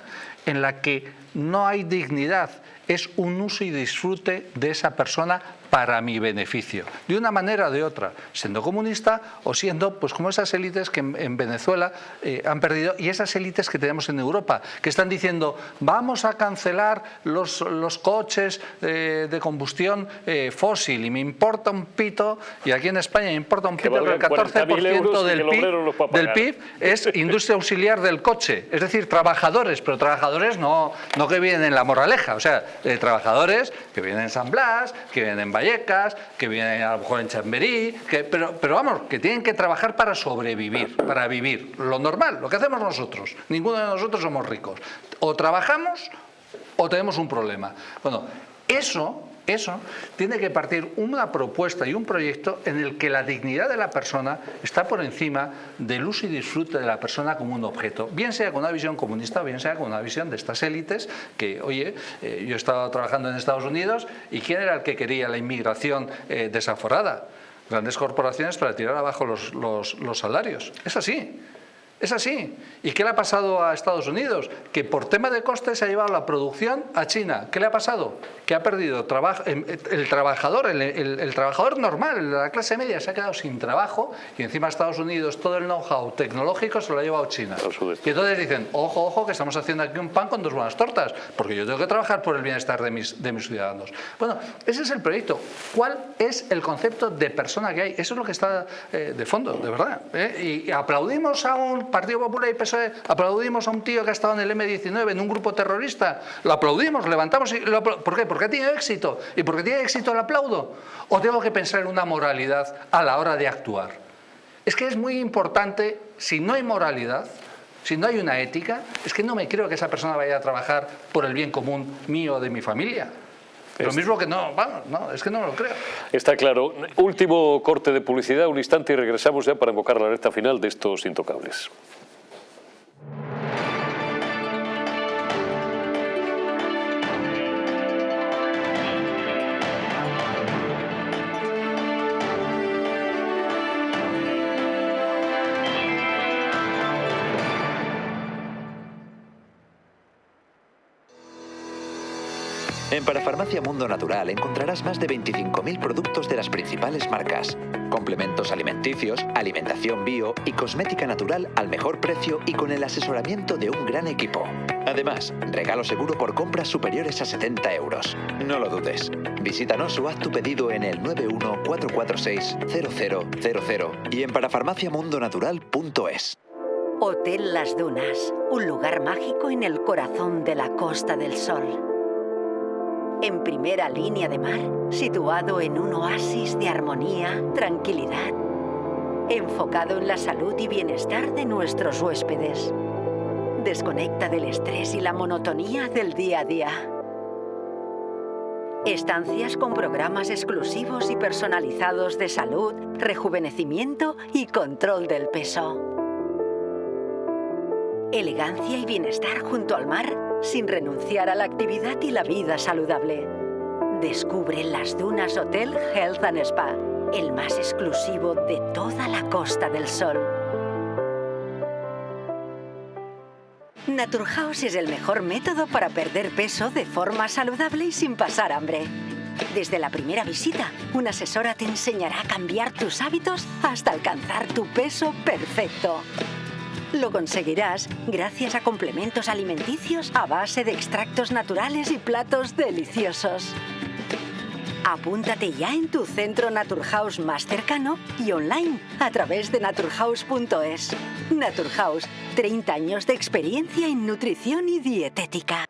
[SPEAKER 6] en la que no hay dignidad, es un uso y disfrute de esa persona para mi beneficio, de una manera o de otra, siendo comunista o siendo pues como esas élites que en, Venezuela eh, han perdido y esas élites que tenemos en Europa, que están diciendo vamos a cancelar los, los coches eh, de combustión eh, fósil y me importa un pito, y aquí en España me importa un pito, el 14% del PIB, del PIB es industria auxiliar del coche, es decir, trabajadores, pero trabajadores no, no que vienen en la moraleja, o sea, trabajadores que vienen en San Blas, que vienen en Que vienen a lo mejor en Chamberí, pero, pero vamos, que tienen que trabajar para sobrevivir, para vivir, lo normal, lo que hacemos nosotros. Ninguno de nosotros somos ricos. O trabajamos o tenemos un problema. Bueno, eso eso tiene que partir una propuesta y un proyecto en el que la dignidad de la persona está por encima del uso y disfrute de la persona como un objeto, bien sea con una visión comunista, bien sea con una visión de estas élites que, oye, eh, yo he estado trabajando en Estados Unidos y ¿quién era el que quería la inmigración eh, desaforada? Grandes corporaciones para tirar abajo los, los salarios. Es así. Es así. ¿Y qué le ha pasado a Estados Unidos? Que por tema de costes se ha llevado la producción a China. ¿Qué le ha pasado? Que ha perdido em, el trabajador, el, trabajador normal, la clase media, se ha quedado sin trabajo y encima Estados Unidos todo el know-how tecnológico se lo ha llevado China. Y entonces dicen, ojo, ojo, que estamos haciendo aquí un pan con dos buenas tortas, porque yo tengo que trabajar por el bienestar de mis, de mis ciudadanos. Bueno, ese es el proyecto. ¿Cuál es el concepto de persona que hay? Eso es lo que está eh, de fondo, de verdad. ¿eh? Y aplaudimos a un Partido Popular y PSOE aplaudimos a un tío que ha estado en el M19, en un grupo terrorista, lo aplaudimos, levantamos y lo ¿Por qué? Porque tiene éxito. ¿Y porque tiene éxito lo aplaudo? ¿O tengo que pensar en una moralidad a la hora de actuar? Es que es muy importante, si no hay moralidad, si no hay una ética, es que no me creo que esa persona vaya a trabajar por el bien común mío o de mi familia. Lo mismo que no, vamos, no, es que no lo creo.
[SPEAKER 1] Está claro. Último corte de publicidad, un instante y regresamos ya para invocar la recta final de estos intocables.
[SPEAKER 9] En Parafarmacia Mundo Natural encontrarás más de 25.000 productos de las principales marcas, complementos alimenticios, alimentación bio y cosmética natural al mejor precio y con el asesoramiento de un gran equipo. Además, regalo seguro por compras superiores a 70 euros. No lo dudes. Visítanos o haz tu pedido en el 914460000 y en parafarmaciamundonatural.es.
[SPEAKER 10] Hotel Las Dunas, un lugar mágico en el corazón de la Costa del Sol en primera línea de mar, situado en un oasis de armonía, tranquilidad, enfocado en la salud y bienestar de nuestros huéspedes. Desconecta del estrés y la monotonía del día a día. Estancias con programas exclusivos y personalizados de salud, rejuvenecimiento y control del peso. Elegancia y bienestar junto al mar sin renunciar a la actividad y la vida saludable. Descubre Las Dunas Hotel Health and Spa, el más exclusivo de toda la Costa del Sol. Naturhaus es el mejor método para perder peso de forma saludable y sin pasar hambre. Desde la primera visita, una asesora te enseñará a cambiar tus hábitos hasta alcanzar tu peso perfecto. Lo conseguirás gracias a complementos alimenticios a base de extractos naturales y platos deliciosos. Apúntate ya en tu centro Naturhaus más cercano y online a través de naturhaus.es. Naturhaus, 30 años de experiencia en nutrición y dietética.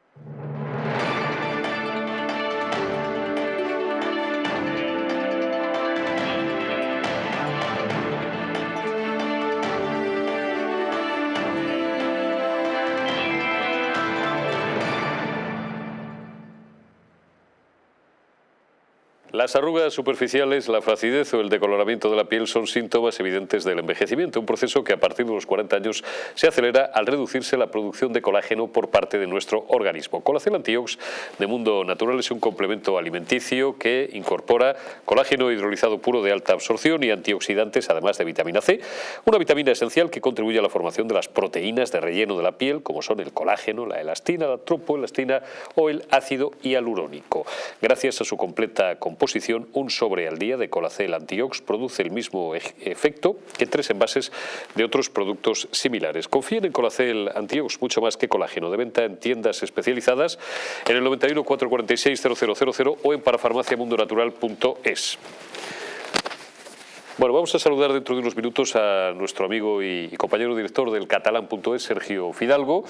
[SPEAKER 1] Las arrugas superficiales, la flacidez o el decoloramiento de la piel son síntomas evidentes del envejecimiento, un proceso que a partir de los 40 años se acelera al reducirse la producción de colágeno por parte de nuestro organismo. Colacel Antiox de Mundo Natural es un complemento alimenticio que incorpora colágeno hidrolizado puro de alta absorción y antioxidantes, además de vitamina C, una vitamina esencial que contribuye a la formación de las proteínas de relleno de la piel, como son el colágeno, la elastina, la tropoelastina o el ácido hialurónico. Gracias a su completa composición, disposición un sobre al día de Colacel Antiox. Produce el mismo efecto que tres envases de otros productos similares. Confíen en Colacel Antiox mucho más que colágeno. De venta en tiendas especializadas en el 91 446 0000 o en parafarmaciamundonatural.es. Bueno, vamos a saludar dentro de unos minutos a nuestro amigo y compañero director del catalán.es, Sergio Fidalgo,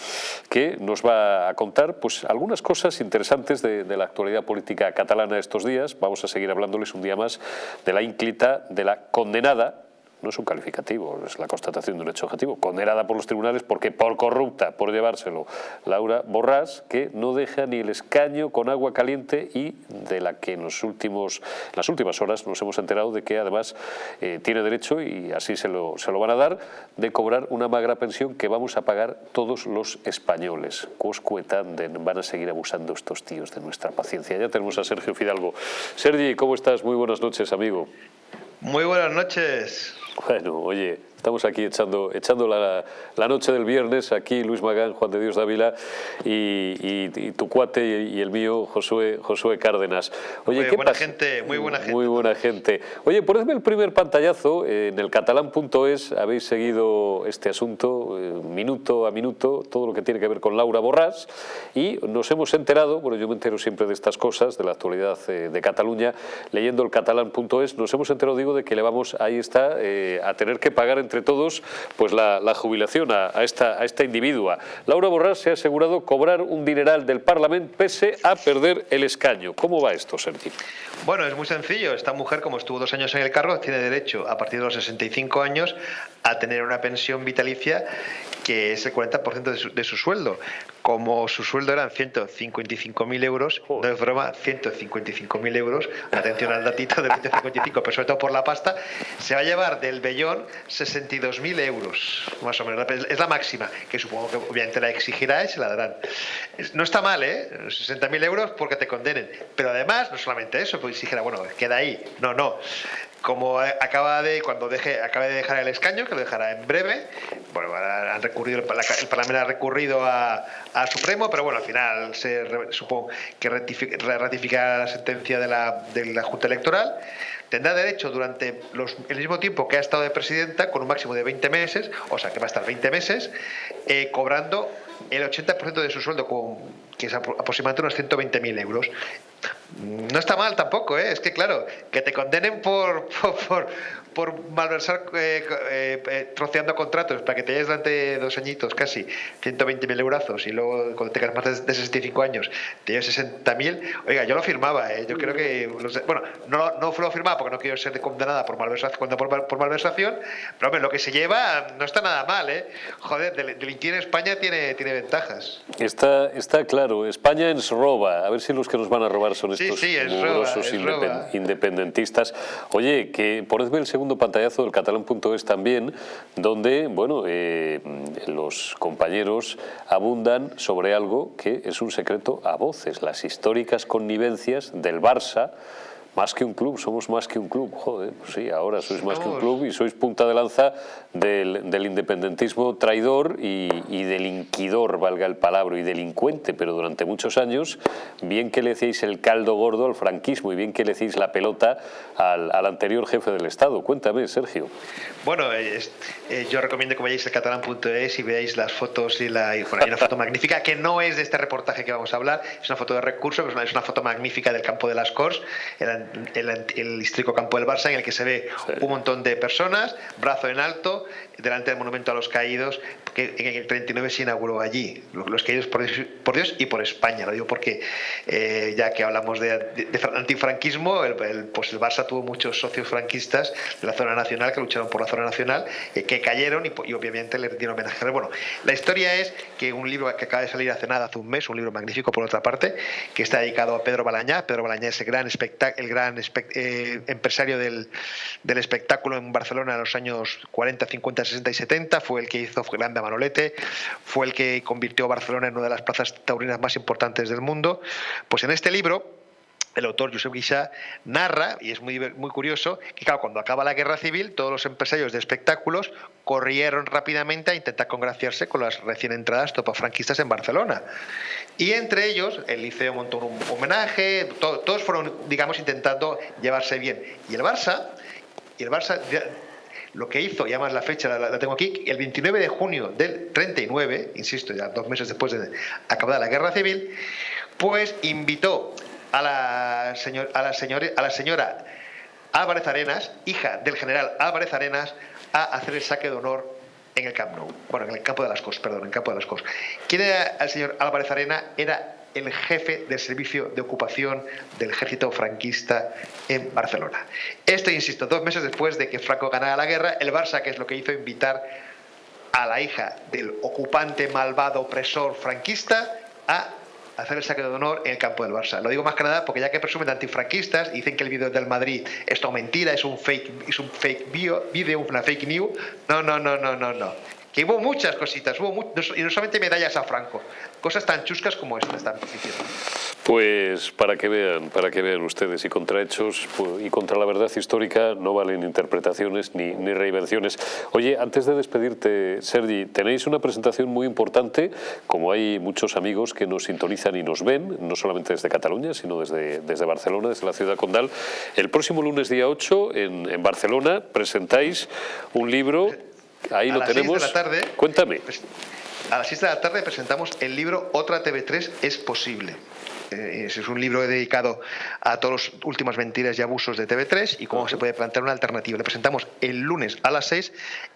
[SPEAKER 1] que nos va a contar pues, algunas cosas interesantes de, de, la actualidad política catalana estos días. Vamos a seguir hablándoles un día más de la ínclita de la condenada no es un calificativo, es la constatación de un hecho objetivo, condenada por los tribunales porque por corrupta, por llevárselo, Laura Borrás, que no deja ni el escaño con agua caliente y de la que en los últimos, las últimas horas nos hemos enterado de que además eh, tiene derecho, y así se lo, se lo van a dar, de cobrar una magra pensión que vamos a pagar todos los españoles. Coscuetanden, van a seguir abusando estos tíos de nuestra paciencia. Ya tenemos a Sergio Fidalgo. Sergi, ¿cómo estás? Muy buenas noches, amigo.
[SPEAKER 11] Muy buenas noches.
[SPEAKER 1] Bueno, oye, Estamos aquí echando, echando la, la, noche del viernes, aquí Luis Magán, Juan de Dios Dávila y, y, tu cuate y, el mío, Josué, Josué Cárdenas.
[SPEAKER 11] Oye, muy buena gente, muy buena gente.
[SPEAKER 1] Muy buena gente. Oye, ponedme el primer pantallazo, en el catalán.es habéis seguido este asunto eh, minuto a minuto, todo lo que tiene que ver con Laura Borrás y nos hemos enterado, bueno, yo me entero siempre de estas cosas, de la actualidad eh, de Cataluña, leyendo el catalán.es, nos hemos enterado, digo, de que le vamos, ahí está, eh, a tener que pagar entre todos pues la, jubilación a, esta, a esta individua. Laura Borrás se ha asegurado cobrar un dineral del Parlamento pese a perder el escaño. ¿Cómo va esto, Sergi?
[SPEAKER 11] Bueno, es muy sencillo. Esta mujer, como estuvo dos años en el cargo, tiene derecho a partir de los 65 años a tener una pensión vitalicia que es el 40% de su, de su sueldo. Como su sueldo eran 155.000 euros, no es broma, 155.000 euros, atención al datito de 155, pero sobre todo por la pasta, se va a llevar del vellón 62.000 euros, más o menos. Es la máxima, que supongo que obviamente la exigirá y se la darán. No está mal, ¿eh? 60.000 euros porque te condenen. Pero además, no solamente eso, pues exigirá, bueno, queda ahí. No, no como acaba de cuando deje acabe de dejar el escaño que lo dejará en breve bueno han recurrido el, parlamento ha recurrido a, Supremo pero bueno al final se supongo que ratificará la sentencia de la, de la Junta Electoral tendrá derecho durante el mismo tiempo que ha estado de presidenta con un máximo de 20 meses o sea que va a estar 20 meses eh, cobrando el 80% de su sueldo que es aproximadamente unos 120.000 euros no está mal tampoco, ¿eh? es que claro, que te condenen por malversar eh, eh, eh, troceando contratos para que te lleves durante dos añitos casi 120.000 euros y luego cuando tengas más de, 65 años te lleves 60.000, oiga, yo lo firmaba, yo creo que, bueno, no, no lo firmaba porque no quiero ser condenada por malversación, por, por malversación, pero hombre, lo que se lleva no está nada mal, ¿eh? Joder, delinquir en España tiene, tiene ventajas.
[SPEAKER 1] Está, está claro, España ens roba, a ver si los que nos van a robar son estos
[SPEAKER 11] sí,
[SPEAKER 1] sí, independentistas. Oye, que ponedme el segundo segundo pantallazo del catalán.es también, donde bueno, eh, los compañeros abundan sobre algo que es un secreto a voces, las históricas connivencias del Barça más que un club, somos más que un club, joder, pues sí, ahora sois más que un club y sois punta de lanza del, del independentismo traidor y, y, delinquidor, valga el palabra, y delincuente, pero durante muchos años, bien que le hacéis el caldo gordo al franquismo y bien que le hacéis la pelota al, al anterior jefe del Estado. Cuéntame, Sergio.
[SPEAKER 11] Bueno, eh, yo recomiendo que vayáis a catalán.es y veáis las fotos y la, hay una foto magnífica que no es de este reportaje que vamos a hablar, es una foto de recurso, es una, es una foto magnífica del campo de las Corts, el, el, histórico campo del Barça, en el que se ve un montón de personas, brazo en alto, delante del monumento a los caídos, que en el 39 se inauguró allí, los caídos por, Dios y por España, lo digo porque eh, ya que hablamos de, antifranquismo, el, pues el Barça tuvo muchos socios franquistas de la zona nacional que lucharon por la zona nacional, eh, que cayeron y, obviamente le dieron homenaje. Bueno, la historia es que un libro que acaba de salir hace nada, hace un mes, un libro magnífico por otra parte, que está dedicado a Pedro Balañá, Pedro Balañá es el gran, el gran eh, empresario del, del espectáculo en Barcelona en los años 40, 50, 60 y 70, fue el que hizo Grande Manolete, fue el que convirtió a Barcelona en una de las plazas taurinas más importantes del mundo. Pues en este libro el autor Josep Guixá narra, y es muy, muy curioso, que claro, cuando acaba la guerra civil, todos los empresarios de espectáculos corrieron rápidamente a intentar congraciarse con las recién entradas franquistas en Barcelona. Y entre ellos, el Liceo montó un homenaje, todos fueron, digamos, intentando llevarse bien. Y el Barça, y el Barça lo que hizo, y además la fecha la, tengo aquí, el 29 de junio del 39, insisto, ya dos meses después de acabada la guerra civil, pues invitó a la, señor, a la, señora, a la señora Álvarez Arenas, hija del general Álvarez Arenas, a hacer el saque de honor en el Camp Nou. Bueno, en el campo de las Cos, perdón, en el campo de las Cos. ¿Quién era el señor Álvarez Arena? Era el jefe del servicio de ocupación del ejército franquista en Barcelona. Esto, insisto, dos meses después de que Franco ganara la guerra, el Barça, que es lo que hizo invitar a la hija del ocupante malvado opresor franquista a hacer el saque de honor en el campo del Barça. Lo digo más que nada porque ya que presumen de antifranquistas y dicen que el vídeo del Madrid es todo mentira, es un fake, es un fake video, una fake news. No, no, no, no, no, no. Que hubo muchas cositas, hubo y no solamente medallas a Franco, cosas tan chuscas como estas están
[SPEAKER 1] pues para que vean, para que vean ustedes, y contra hechos y contra la verdad histórica no valen interpretaciones ni, ni reinvenciones. Oye, antes de despedirte, Sergi, tenéis una presentación muy importante, como hay muchos amigos que nos sintonizan y nos ven, no solamente desde Cataluña, sino desde, desde Barcelona, desde la ciudad condal. El próximo lunes día 8 en, en Barcelona presentáis un libro, ahí lo tenemos.
[SPEAKER 11] de la tarde.
[SPEAKER 1] Cuéntame.
[SPEAKER 11] Pues, a las 6 de la tarde presentamos el libro Otra TV3 es posible. Eh, es un libro dedicado a todas las últimas mentiras y abusos de TV3 y cómo se puede plantear una alternativa. Le presentamos el lunes a las 6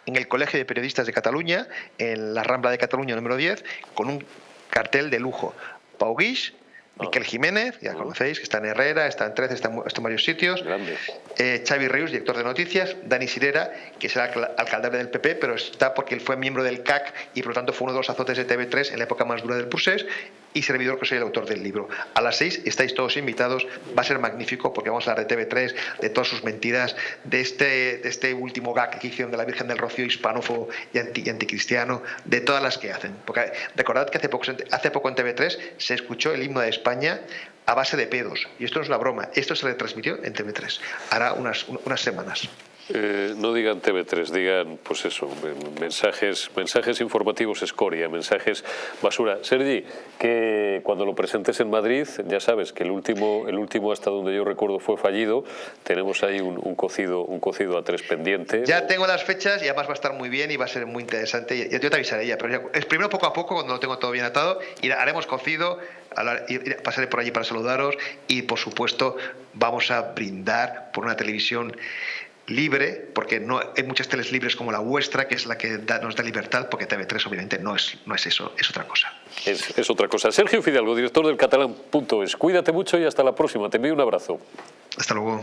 [SPEAKER 11] en el Colegio de Periodistas de Cataluña, en la Rambla de Cataluña número 10, con un cartel de lujo. Pau Guix, Miquel Jiménez, ya conocéis, que está en Herrera, está en 13, está en, varios sitios. Eh, Xavi Reus, director de noticias. Dani Sirera, que es el alcalde del PP, pero está porque él fue miembro del CAC y por lo tanto fue uno de los azotes de TV3 en la época más dura del Pusés y servidor que soy el autor del libro. A las seis estáis todos invitados, va a ser magnífico porque vamos a hablar de TV3, de todas sus mentiras, de este, de este último gag que hicieron de la Virgen del Rocío hispanófobo y, anti, anticristiano, de todas las que hacen. Porque recordad que hace poco, hace poco en TV3 se escuchó el himno de España a base de pedos. Y esto no es la broma, esto se retransmitió en TV3, hará unas, unas semanas.
[SPEAKER 1] Eh, no digan TV3, digan, pues eso, mensajes, mensajes informativos escoria, mensajes basura. Sergi, que cuando lo presentes en Madrid, ya sabes que el último, el último hasta donde yo recuerdo fue fallido, tenemos ahí un, cocido, un cocido a tres pendiente.
[SPEAKER 11] Ya tengo las fechas y además va a estar muy bien y va a ser muy interesante. Yo te avisaré ya, pero es primero poco a poco, cuando lo tengo todo bien atado, y haremos cocido, pasaré por allí para saludaros y por supuesto vamos a brindar por una televisión libre, porque no hay muchas teles libres como la vuestra, que es la que nos da libertad, porque TV3 obviamente no es, no es eso, es otra cosa.
[SPEAKER 1] Es, es otra cosa. Sergio Fidalgo, director del catalán.es. Cuídate mucho y hasta la próxima. Te envío un abrazo.
[SPEAKER 11] Hasta luego.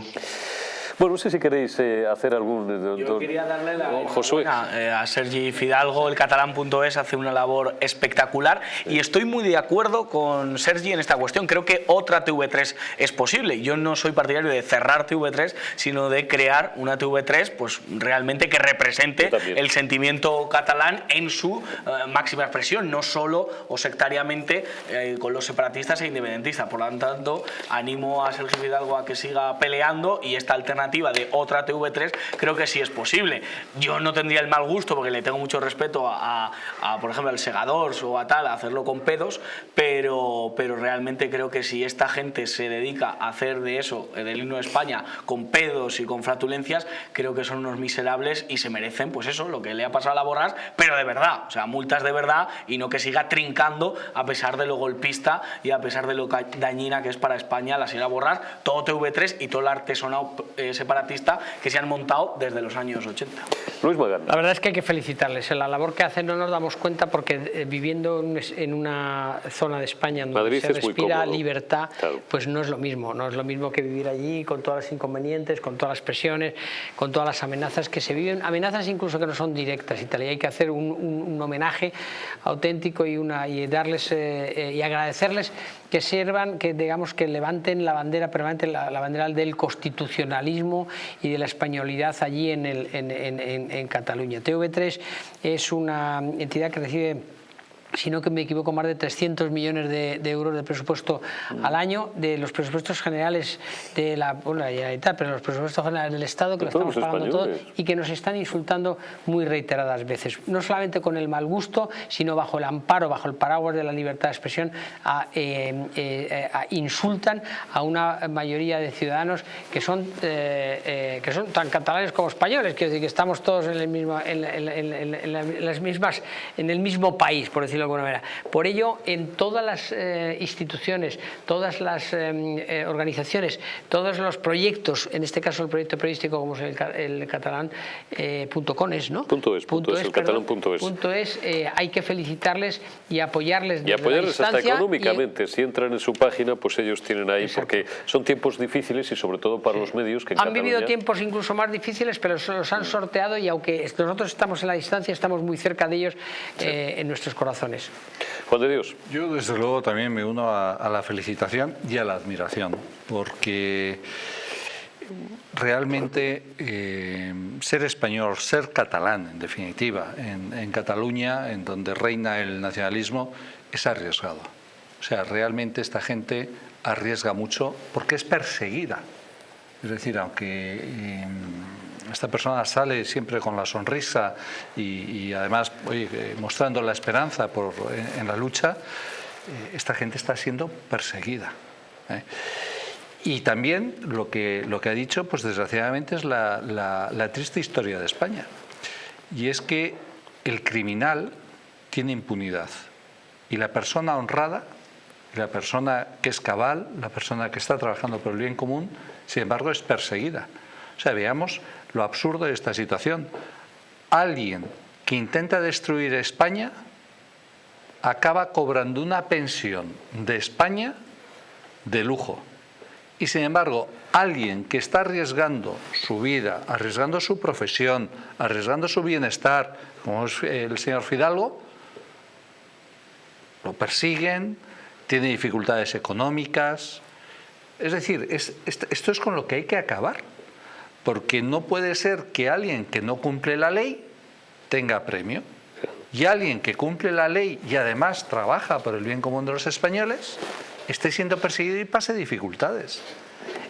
[SPEAKER 1] Bueno, no sé si queréis eh, hacer algún...
[SPEAKER 4] Eh, Yo quería darle la Josué. Eh, a Sergi Fidalgo, el catalán.es hace una labor espectacular y estoy muy de acuerdo con Sergi en esta cuestión. Creo que otra TV3 es posible. Yo no soy partidario de cerrar TV3, sino de crear una TV3 pues, realmente que represente el sentimiento catalán en su máxima expresión, no solo o sectariamente con los separatistas e independentistas. Por lo tanto, animo a Sergi Fidalgo a que siga peleando y esta alternativa de otra TV3, creo que sí es posible. Yo no tendría el mal gusto, porque le tengo mucho respeto a, por ejemplo, al Segador o a tal, a hacerlo con pedos, pero, pero realmente creo que si esta gente se dedica a hacer de eso, del himno de España, con pedos y con flatulencias, creo que son unos miserables y se merecen, pues eso, lo que le ha pasado a la Borrás, pero de verdad, o sea, multas de verdad y no que siga trincando a pesar de lo golpista y a pesar de lo dañina que es para España la señora Borrás, todo TV3 y todo el artesonado eh, separatista que se han montado desde los años 80.
[SPEAKER 1] Luis
[SPEAKER 5] La verdad es que hay que felicitarles. La labor que hacen no nos damos cuenta porque eh, viviendo en una zona de España donde se respira libertad, pues no es lo mismo. No es lo mismo que vivir allí con todas las inconvenientes, con todas las presiones, con todas las amenazas que se viven. Amenazas incluso que no son directas y tal. Y hay que hacer un, homenaje auténtico y, una, y darles eh, eh, y agradecerles que sirvan, que digamos que levanten la bandera permanente, la, bandera del constitucionalismo y de la españolidad allí en, el, en, en, en Cataluña. TV3 es una entidad que recibe si no que me equivoco, más de 300 millones de, euros de presupuesto al año de los presupuestos generales de la, bueno, pero los presupuestos generales del Estado que lo estamos pagando todo y que nos están insultando muy reiteradas veces. No solamente con el mal gusto, sino bajo el amparo, bajo el paraguas de la libertad de expresión, eh, eh, insultan a una mayoría de ciudadanos que son, eh, que son tan catalanes como españoles, quiero decir que estamos todos en, el mismo, en, las mismas, en el mismo país, por decirlo de alguna manera. Por ello, en todas las instituciones, todas las organizaciones, todos los proyectos, en este caso el proyecto periodístico como es el, catalán, punto con es, ¿no?
[SPEAKER 1] Punto es, punto, es, el catalán punto es.
[SPEAKER 5] Punto es hay que felicitarles y apoyarles
[SPEAKER 1] Y apoyarles hasta económicamente. Si entran en su página, pues ellos tienen ahí, porque son tiempos difíciles y sobre todo para los medios que
[SPEAKER 5] Han vivido tiempos incluso más difíciles, pero se los han sorteado y aunque nosotros estamos en la distancia, estamos muy cerca de ellos eh, en nuestros corazones.
[SPEAKER 1] Juan de Dios.
[SPEAKER 6] Yo desde luego también me uno a la felicitación y a la admiración, porque realmente eh, ser español, ser catalán, en definitiva, en, Cataluña, en donde reina el nacionalismo, es arriesgado. O sea, realmente esta gente arriesga mucho porque es perseguida. Es decir, aunque eh, esta persona sale siempre con la sonrisa y, además mostrando la esperanza por, en, la lucha, eh, esta gente está siendo perseguida. Y también lo que, lo que ha dicho, pues desgraciadamente, es la, la, triste historia de España. Y es que el criminal tiene impunidad y la persona honrada, la persona que es cabal, la persona que está trabajando por el bien común, sin embargo, es perseguida. O sea, veamos lo absurdo de esta situación. Alguien que intenta destruir España acaba cobrando una pensión de España de lujo. Y sin embargo, alguien que está arriesgando su vida, arriesgando su profesión, arriesgando su bienestar, como es el señor Fidalgo, lo persiguen, tiene dificultades económicas. Es decir, esto es con lo que hay que acabar, porque no puede ser que alguien que no cumple la ley tenga premio y alguien que cumple la ley y además trabaja por el bien común de los españoles esté siendo perseguido y pase dificultades.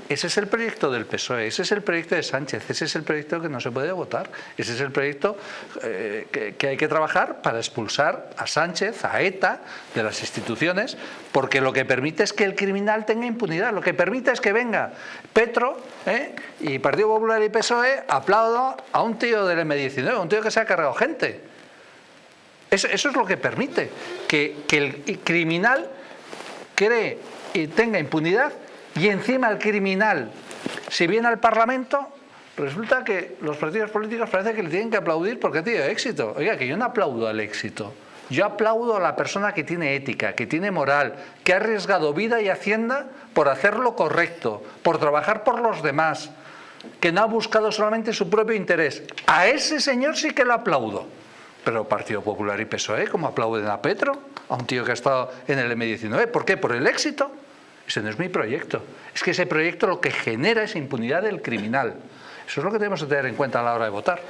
[SPEAKER 6] Ese es el proyecto del PSOE, ese es el proyecto de Sánchez, ese es el proyecto que no se puede votar, ese es el proyecto eh, que, hay que trabajar para expulsar a Sánchez, a ETA, de las instituciones, porque lo que permite es que el criminal tenga impunidad, lo que permite es que venga Petro ¿eh? y Partido Popular y PSOE aplaudo a un tío del M19, un tío que se ha cargado gente. Eso, es lo que permite, que el criminal cree y tenga impunidad y encima el criminal, si viene al Parlamento, resulta que los partidos políticos parece que le tienen que aplaudir porque tiene éxito. Oiga, que yo no aplaudo al éxito. Yo aplaudo a la persona que tiene ética, que tiene moral, que ha arriesgado vida y hacienda por hacer lo correcto, por trabajar por los demás, que no ha buscado solamente su propio interés. A ese señor sí que lo aplaudo. Pero Partido Popular y PSOE, ¿cómo aplauden a Petro? A un tío que ha estado en el M19. ¿Por qué? ¿Por el éxito? Ese no es mi proyecto. Es que ese proyecto lo que genera es impunidad del criminal. Eso es lo que tenemos que tener en cuenta a la hora de votar.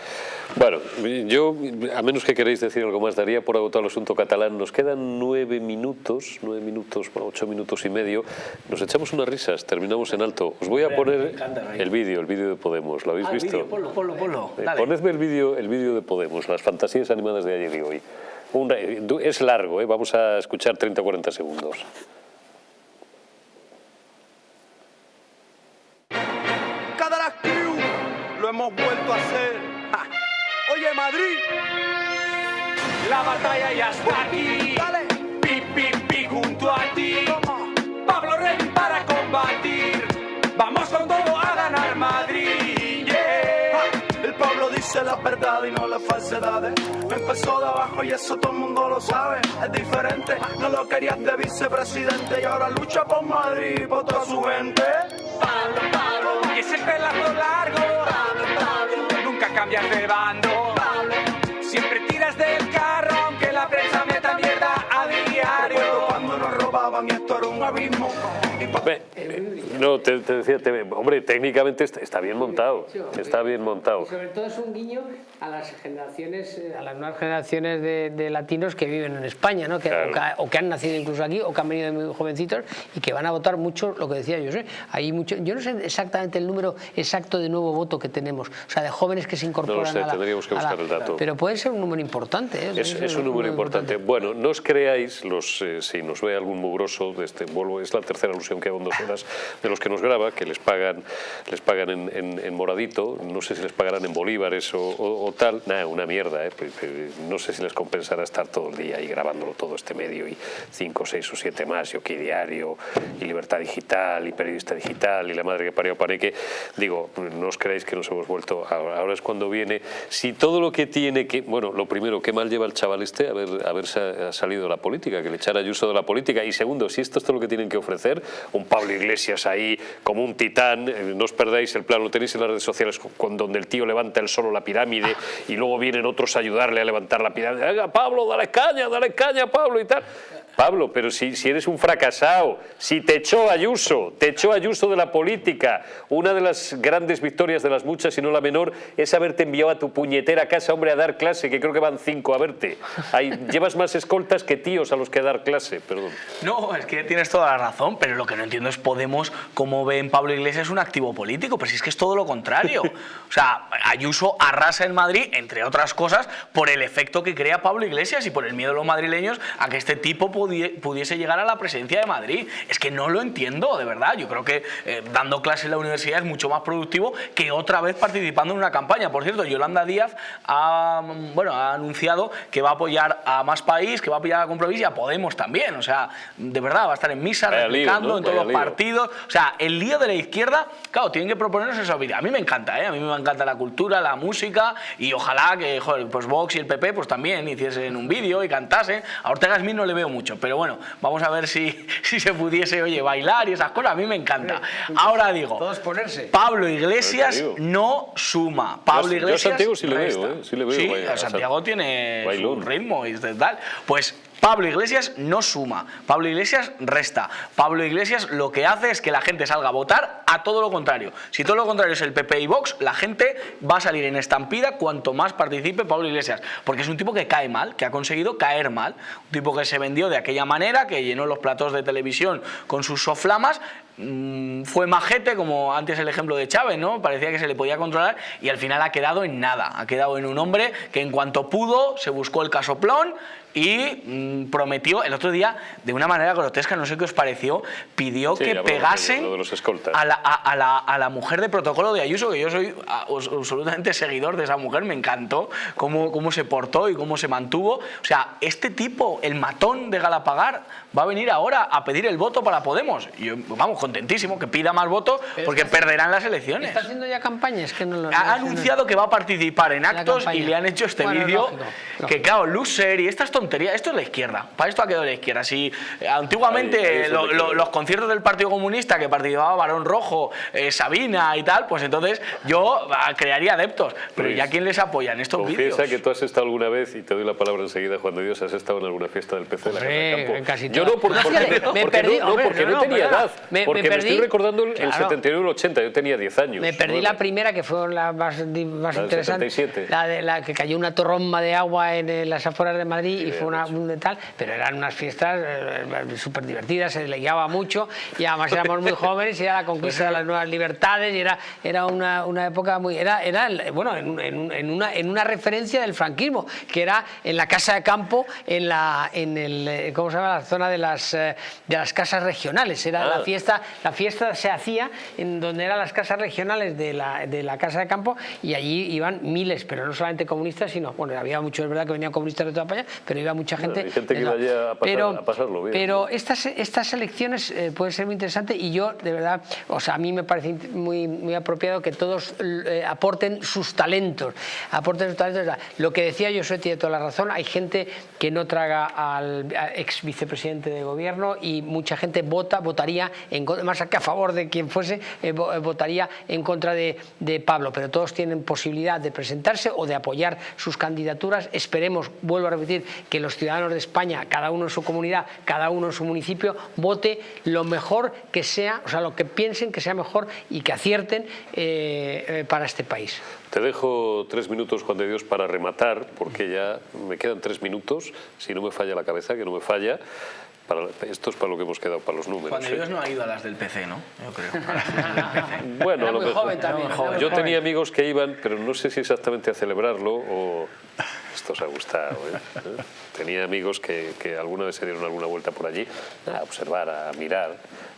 [SPEAKER 1] Bueno, yo, a menos que queréis decir algo más, daría por agotado el asunto catalán. Nos quedan nueve minutos, nueve minutos, bueno, ocho minutos y medio. Nos echamos unas risas, terminamos en alto. Os voy a poner el vídeo, el vídeo de Podemos. ¿Lo habéis ah, visto?
[SPEAKER 4] Ponlo, ponlo, ponlo.
[SPEAKER 1] Eh, ponedme el vídeo el vídeo de Podemos, las fantasías animadas de ayer y hoy. es largo, ¿eh? vamos a escuchar 30 o 40 segundos.
[SPEAKER 12] Hemos vuelto a hacer. Oye, Madrid. La batalla ya está aquí. Dale. Pi, pi, junto a ti. Pablo Rey para combatir. Vamos con todo a ganar Madrid. Yeah. El pueblo dice la verdad y no las falsedades. Empezó de abajo y eso todo el mundo lo sabe. Es diferente, no lo querías de vicepresidente y ahora lucha por Madrid y por toda su gente. Pablo, Pablo. Y ese pelazo largo cambiar de bando. Siempre tiras del carro, aunque la prensa meta mierda a diario. Cuando nos robaban y esto era un abismo.
[SPEAKER 1] No, te, te decía, te- hombre, técnicamente está, está bien montado, está bien montado.
[SPEAKER 5] Y sobre todo es un guiño a las generaciones, eh, a las nuevas generaciones de, de latinos que viven en España, ¿no? que,
[SPEAKER 1] Claro.
[SPEAKER 5] o, que, o que han nacido incluso aquí o que han venido muy jovencitos y que van a votar mucho, lo que decía yo sé. Hay mucho, yo no sé exactamente el número exacto de nuevo voto que tenemos, o sea, de jóvenes que se incorporan
[SPEAKER 1] sé,
[SPEAKER 5] a la,
[SPEAKER 1] tendríamos que
[SPEAKER 5] la-
[SPEAKER 1] buscar el dato.
[SPEAKER 5] Pero puede ser un número importante. ¿eh?
[SPEAKER 1] Es, un número importante. Bueno, no os creáis, los, eh, si nos ve algún mugroso, de este, vuelvo, es la tercera alusión que hago en dos horas, de los que nos graba, que les pagan, les pagan en, en- en moradito, no sé si les pagarán en bolívares o, o- tal, nada, una mierda, eh, pues, eh, no sé si les compensará estar todo el día ahí grabándolo todo este medio y cinco, seis o siete más, y OK Diario, y Libertad Digital, y Periodista Digital, y la madre que parió Paneque, digo, no os creáis que nos hemos vuelto, ahora, es cuando viene, si todo lo que tiene que, bueno, lo primero, qué mal lleva el chaval este haber, haber sa- salido de la política, que le echara Ayuso de la política, y segundo, si esto es todo lo que tienen que ofrecer, un Pablo Iglesias ahí como un titán, eh, no os perdáis el plan, lo tenéis en las redes sociales, con, donde el tío levanta él solo la pirámide y luego vienen otros a ayudarle a levantar la venga Pablo, dale caña, dale caña Pablo y tal. Pablo, pero si, si eres un fracasado, si te echó Ayuso, te echó Ayuso de la política, una de las grandes victorias de las muchas, y no la menor, es haberte enviado a tu puñetera casa, hombre, a dar clase, que creo que van cinco a verte. Ahí, llevas más escoltas que tíos a los que dar clase, perdón.
[SPEAKER 4] No, es que tienes toda la razón, pero lo que no entiendo es Podemos cómo ven Pablo Iglesias un activo político, pero si es que es todo lo contrario. O sea, Ayuso arrasa en Madrid, entre otras cosas, por el efecto que crea Pablo Iglesias y por el miedo de los madrileños a que este tipo pudie- pudiese llegar a la presidencia de Madrid. Es que no lo entiendo, de verdad. Yo creo que eh, dando clase en la universidad es mucho más productivo que otra vez participando en una campaña. Por cierto, Yolanda Díaz ha, bueno, ha anunciado que va a apoyar a Más País, que va a apoyar a Compromís y a Podemos también. O sea, de verdad, va a estar en misa,
[SPEAKER 1] Vaya lío,
[SPEAKER 4] replicando
[SPEAKER 1] ¿no?
[SPEAKER 4] en todos
[SPEAKER 1] Vaya
[SPEAKER 4] los
[SPEAKER 1] lío.
[SPEAKER 4] partidos. O sea, el lío de la izquierda, claro, tienen que proponernos esa vida. A mí me encanta, ¿eh? A mí me encanta la cultura, la música y ojalá que, joder, pues Vox y el PP pues también hiciesen un vídeo y cantasen. A Ortega Smith no le veo mucho, pero bueno, vamos a ver si, si se pudiese, oye, bailar y esas cosas. A mí me encanta. Ahora digo,
[SPEAKER 5] Todos ponerse.
[SPEAKER 4] Pablo Iglesias no suma. Pablo
[SPEAKER 1] Yo a
[SPEAKER 4] Iglesias
[SPEAKER 1] Santiago sí le veo. ¿eh? Sí le veo,
[SPEAKER 4] Sí,
[SPEAKER 1] vaya,
[SPEAKER 4] a Santiago tiene
[SPEAKER 1] bailón.
[SPEAKER 4] su ritmo y tal. Pues Pablo Iglesias no suma, Pablo Iglesias resta. Pablo Iglesias lo que hace es que la gente salga a votar a todo lo contrario. Si todo lo contrario es el PP y Vox, la gente va a salir en estampida cuanto más participe Pablo Iglesias. Porque es un tipo que cae mal, que ha conseguido caer mal. Un tipo que se vendió de aquella manera, que llenó los platos de televisión con sus soflamas. mm, Fue majete, como antes el ejemplo de Chávez, ¿no? Parecía que se le podía controlar y al final ha quedado en nada. Ha quedado en un hombre que en cuanto pudo se buscó el casoplón y mm, prometió el otro día de una manera grotesca, no sé qué os pareció, pidió
[SPEAKER 1] Sí,
[SPEAKER 4] que pegasen
[SPEAKER 1] lo de los
[SPEAKER 4] a la, a, a la, a la mujer de protocolo de Ayuso, que yo soy absolutamente seguidor de esa mujer, me encantó cómo, cómo se portó y cómo se mantuvo. O sea, este tipo, el matón de Galapagar, va a venir ahora a pedir el voto para Podemos. Y yo, vamos, contentísimo, que pida más votos porque perderán las elecciones.
[SPEAKER 5] ¿Está haciendo ya campaña? Es que no lo...
[SPEAKER 4] Ha anunciado que va a participar en actos y le han hecho este
[SPEAKER 5] Bueno,
[SPEAKER 4] vídeo que claro, loser y estas tonterías, esto es la izquierda, para esto ha quedado la izquierda. Si eh, antiguamente
[SPEAKER 1] Ahí- ahí es
[SPEAKER 4] lo-
[SPEAKER 1] donde
[SPEAKER 4] lo-
[SPEAKER 1] queda.
[SPEAKER 4] los conciertos del Partido Comunista que participaba Barón Rojo, eh, Sabina y tal, pues entonces yo ah, crearía adeptos, pero
[SPEAKER 1] Luis,
[SPEAKER 4] ya quién les apoya en estos vídeos.
[SPEAKER 1] Confiesa que tú has estado alguna vez, y te doy la palabra enseguida, Juan de Dios, has estado en alguna fiesta del PC de la Casa
[SPEAKER 5] Hombre,
[SPEAKER 1] del Campo.
[SPEAKER 5] en casi
[SPEAKER 1] Yo no, por-
[SPEAKER 5] No,
[SPEAKER 1] porque,
[SPEAKER 5] fíjate, me
[SPEAKER 1] porque
[SPEAKER 5] perdí,
[SPEAKER 1] no,
[SPEAKER 5] hombre,
[SPEAKER 1] porque
[SPEAKER 5] no,
[SPEAKER 1] no,
[SPEAKER 5] no,
[SPEAKER 1] tenía
[SPEAKER 5] perdona.
[SPEAKER 1] edad.
[SPEAKER 5] Me-
[SPEAKER 1] porque me,
[SPEAKER 5] perdí.
[SPEAKER 1] estoy recordando el, el
[SPEAKER 5] Claro.
[SPEAKER 1] 71 y el 80, yo tenía 10 años.
[SPEAKER 5] Me perdí la primera, que fue la más, más
[SPEAKER 1] La
[SPEAKER 5] interesante.
[SPEAKER 1] 77.
[SPEAKER 5] La de la que cayó una torromba de agua en, eh, las afueras de Madrid y fue una, un tal, pero eran unas fiestas eh, súper divertidas, se le guiaba mucho y además éramos muy jóvenes y era la conquista de las nuevas libertades y era, era una, una época muy. Era, era bueno, en, en- en una, en una referencia del franquismo, que era en la casa de campo, en la, en el, eh, ¿cómo se llama? La zona de las, eh, de las casas regionales. Era
[SPEAKER 1] Ah.
[SPEAKER 5] la fiesta, la fiesta se hacía en donde eran las casas regionales de la, de la casa de campo y allí iban miles, pero no solamente comunistas, sino, bueno, había muchos, es verdad que venían comunistas de toda España, pero iba mucha gente.
[SPEAKER 1] hay gente que iba allí a pasar-
[SPEAKER 5] pero,
[SPEAKER 1] a pasarlo bien,
[SPEAKER 5] Pero
[SPEAKER 1] ¿no?
[SPEAKER 5] estas, estas elecciones eh, pueden ser muy interesantes y yo, de verdad, o sea, a mí me parece muy, muy apropiado que todos eh, aporten sus talentos. Aporten sus talentos. Lo que decía Josué tiene toda la razón. Hay gente que no traga al, ex vicepresidente de gobierno y mucha gente vota, votaría en más que a favor de quien fuese, eh, votaría en contra de, de Pablo, pero todos tienen posibilidad de presentarse o de apoyar sus candidaturas. Esperemos, vuelvo a repetir, que los ciudadanos de España, cada uno en su comunidad, cada uno en su municipio, vote lo mejor que sea, o sea, lo que piensen que sea mejor y que acierten eh, eh, para este país.
[SPEAKER 1] Te dejo tres minutos, Juan de Dios, para rematar, porque ya me quedan tres minutos, si no me falla la cabeza, que no me falla. Para, esto es para lo que hemos quedado, para los números.
[SPEAKER 4] Juan de Dios
[SPEAKER 1] ¿eh?
[SPEAKER 4] no ha ido a las del PC, ¿no? Yo creo.
[SPEAKER 1] Bueno, a lo
[SPEAKER 5] muy
[SPEAKER 1] mejor.
[SPEAKER 5] joven también,
[SPEAKER 1] Yo
[SPEAKER 5] joven.
[SPEAKER 1] tenía amigos que iban, pero no sé si exactamente a celebrarlo o... Esto os ha gustado, ¿eh? Tenía amigos que, que alguna vez se dieron alguna vuelta por allí a observar, a mirar.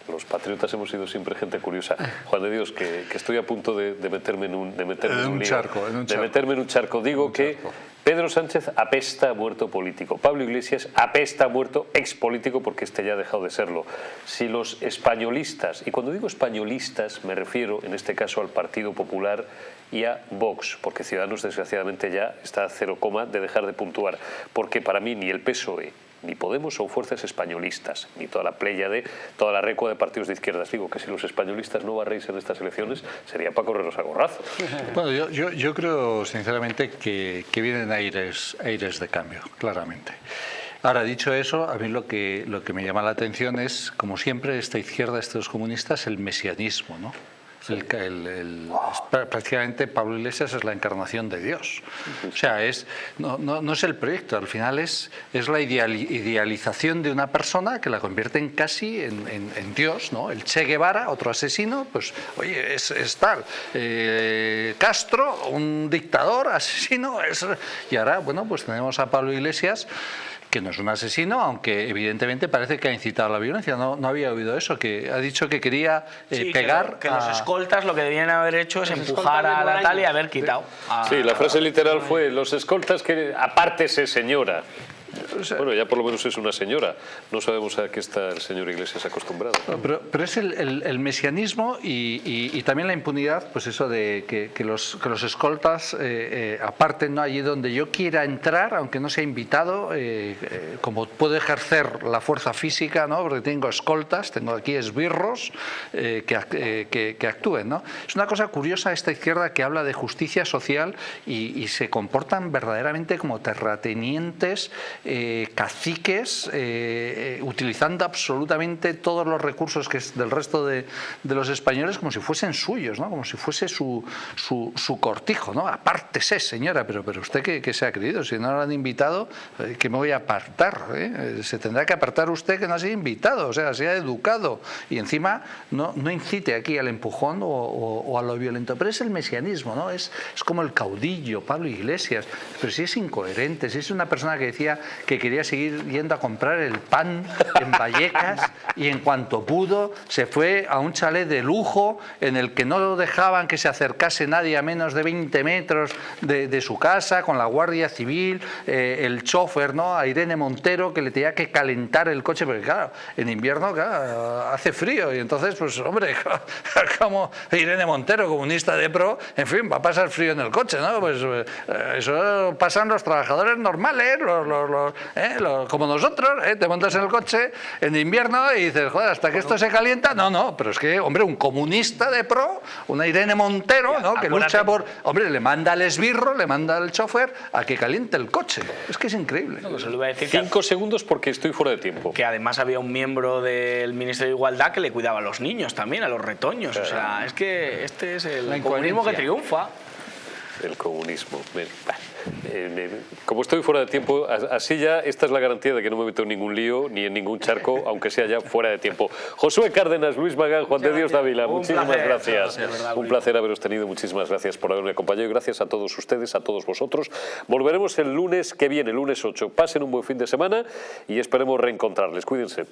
[SPEAKER 1] Los patriotas hemos sido siempre gente curiosa. Juan de Dios, que, que estoy a punto de, de meterme en un, de meterme
[SPEAKER 6] En
[SPEAKER 1] en
[SPEAKER 6] un
[SPEAKER 1] lío,
[SPEAKER 6] charco, en un
[SPEAKER 1] de meterme en un charco. Digo que Pedro Sánchez apesta a muerto político. Pablo Iglesias apesta a muerto expolítico porque este ya ha dejado de serlo. Si los españolistas, y cuando digo españolistas me refiero en este caso al Partido Popular y a Vox, porque Ciudadanos desgraciadamente ya está a cero coma de dejar de puntuar, porque para mí ni el PSOE ni Podemos son fuerzas españolistas, ni toda la playa de toda la recua de partidos de izquierdas. Digo que si los españolistas no barréis en estas elecciones sería para correros a gorrazos.
[SPEAKER 6] Bueno, yo, yo, yo creo sinceramente que, que vienen aires, aires de cambio, claramente. Ahora, dicho eso, a mí lo que, lo que me llama la atención es, como siempre, esta izquierda, estos comunistas, el mesianismo, ¿no? Prácticamente Pablo Iglesias es la encarnación de Dios. O sea, es, no, no- no es el proyecto, al final es, es la ideali- idealización de una persona que la convierte en casi en Dios. ¿no? El Che Guevara, otro asesino, pues oye, es, es tal. Eh, Castro, un dictador, asesino. es- y ahora, bueno, pues tenemos a Pablo Iglesias que no es un asesino, aunque evidentemente parece que ha incitado a la violencia. No, no había oído eso, que ha dicho que quería eh,
[SPEAKER 4] Sí,
[SPEAKER 6] pegar
[SPEAKER 4] que,
[SPEAKER 6] a-
[SPEAKER 4] los escoltas lo que debían haber hecho es
[SPEAKER 5] Los
[SPEAKER 4] empujar a. Natalia y haber quitado. a-
[SPEAKER 1] Sí, la frase literal fue, los escoltas que apártese señora. Bueno, ya por lo menos es una señora. No sabemos a qué está el señor Iglesias acostumbrado.
[SPEAKER 6] Pero, pero es el, el- el mesianismo y, y- y también la impunidad, pues eso de que, que los, que los escoltas eh, eh, aparten ¿no? allí donde yo quiera entrar, aunque no sea invitado, eh, eh, como puedo ejercer la fuerza física, ¿no? porque tengo escoltas, tengo aquí esbirros que, ac- que- que actúen. ¿no? Es una cosa curiosa esta izquierda que habla de justicia social y, y se comportan verdaderamente como terratenientes, eh, caciques, eh, eh, utilizando absolutamente todos los recursos que es del resto de, de los españoles como si fuesen suyos, ¿no? como si fuese su, su, su cortijo. ¿no? Apártese, señora, pero, pero usted que, que se ha creído, si no lo han invitado, eh, que me voy a apartar. eh? Se tendrá que apartar usted que no ha sido invitado, o sea, sea educado y encima no, no incite aquí al empujón o, o- o a lo violento. Pero es el mesianismo, ¿no? es, es como el caudillo, Pablo Iglesias, pero si es incoherente, si es una persona que decía que quería seguir yendo a comprar el pan en Vallecas y en cuanto pudo se fue a un chalet de lujo en el que no dejaban que se acercase nadie a menos de 20 metros de, su casa con la Guardia Civil, eh, el chofer, ¿no? a Irene Montero que le tenía que calentar el coche porque claro, en invierno hace frío y entonces pues hombre, como Irene Montero, comunista de pro, en fin, va a pasar frío en el coche, ¿no? Pues eh, eso pasan los trabajadores normales, los, ¿eh? Como nosotros, ¿eh? te montas en el coche en invierno dices, joder, hasta que esto se calienta, no, no, pero es que, hombre, un comunista de pro, una Irene Montero, ¿no? Que lucha por, hombre, le manda al esbirro, le manda al chofer a que caliente el coche. Es que es increíble.
[SPEAKER 4] No, pues se lo iba a decir que-
[SPEAKER 1] Cinco segundos porque estoy fuera de tiempo.
[SPEAKER 4] que además había un miembro del Ministerio de Igualdad que le cuidaba a los niños también, a los retoños. O sea, es que este es el comunismo que triunfa.
[SPEAKER 1] El comunismo. Eh, como estoy fuera de tiempo, así ya esta es la garantía de que no me meto en ningún lío ni en ningún charco, aunque sea ya fuera de tiempo. Josué Cárdenas, Luis Magán, Juan de Dios Dávila, muchísimas
[SPEAKER 4] placer,
[SPEAKER 1] gracias.
[SPEAKER 4] verdad,
[SPEAKER 1] Un placer haberos tenido, muchísimas gracias por haberme acompañado y gracias a todos ustedes, a todos vosotros. Volveremos el lunes que viene, el lunes 8. Pasen un buen fin de semana y esperemos reencontrarles. Cuídense.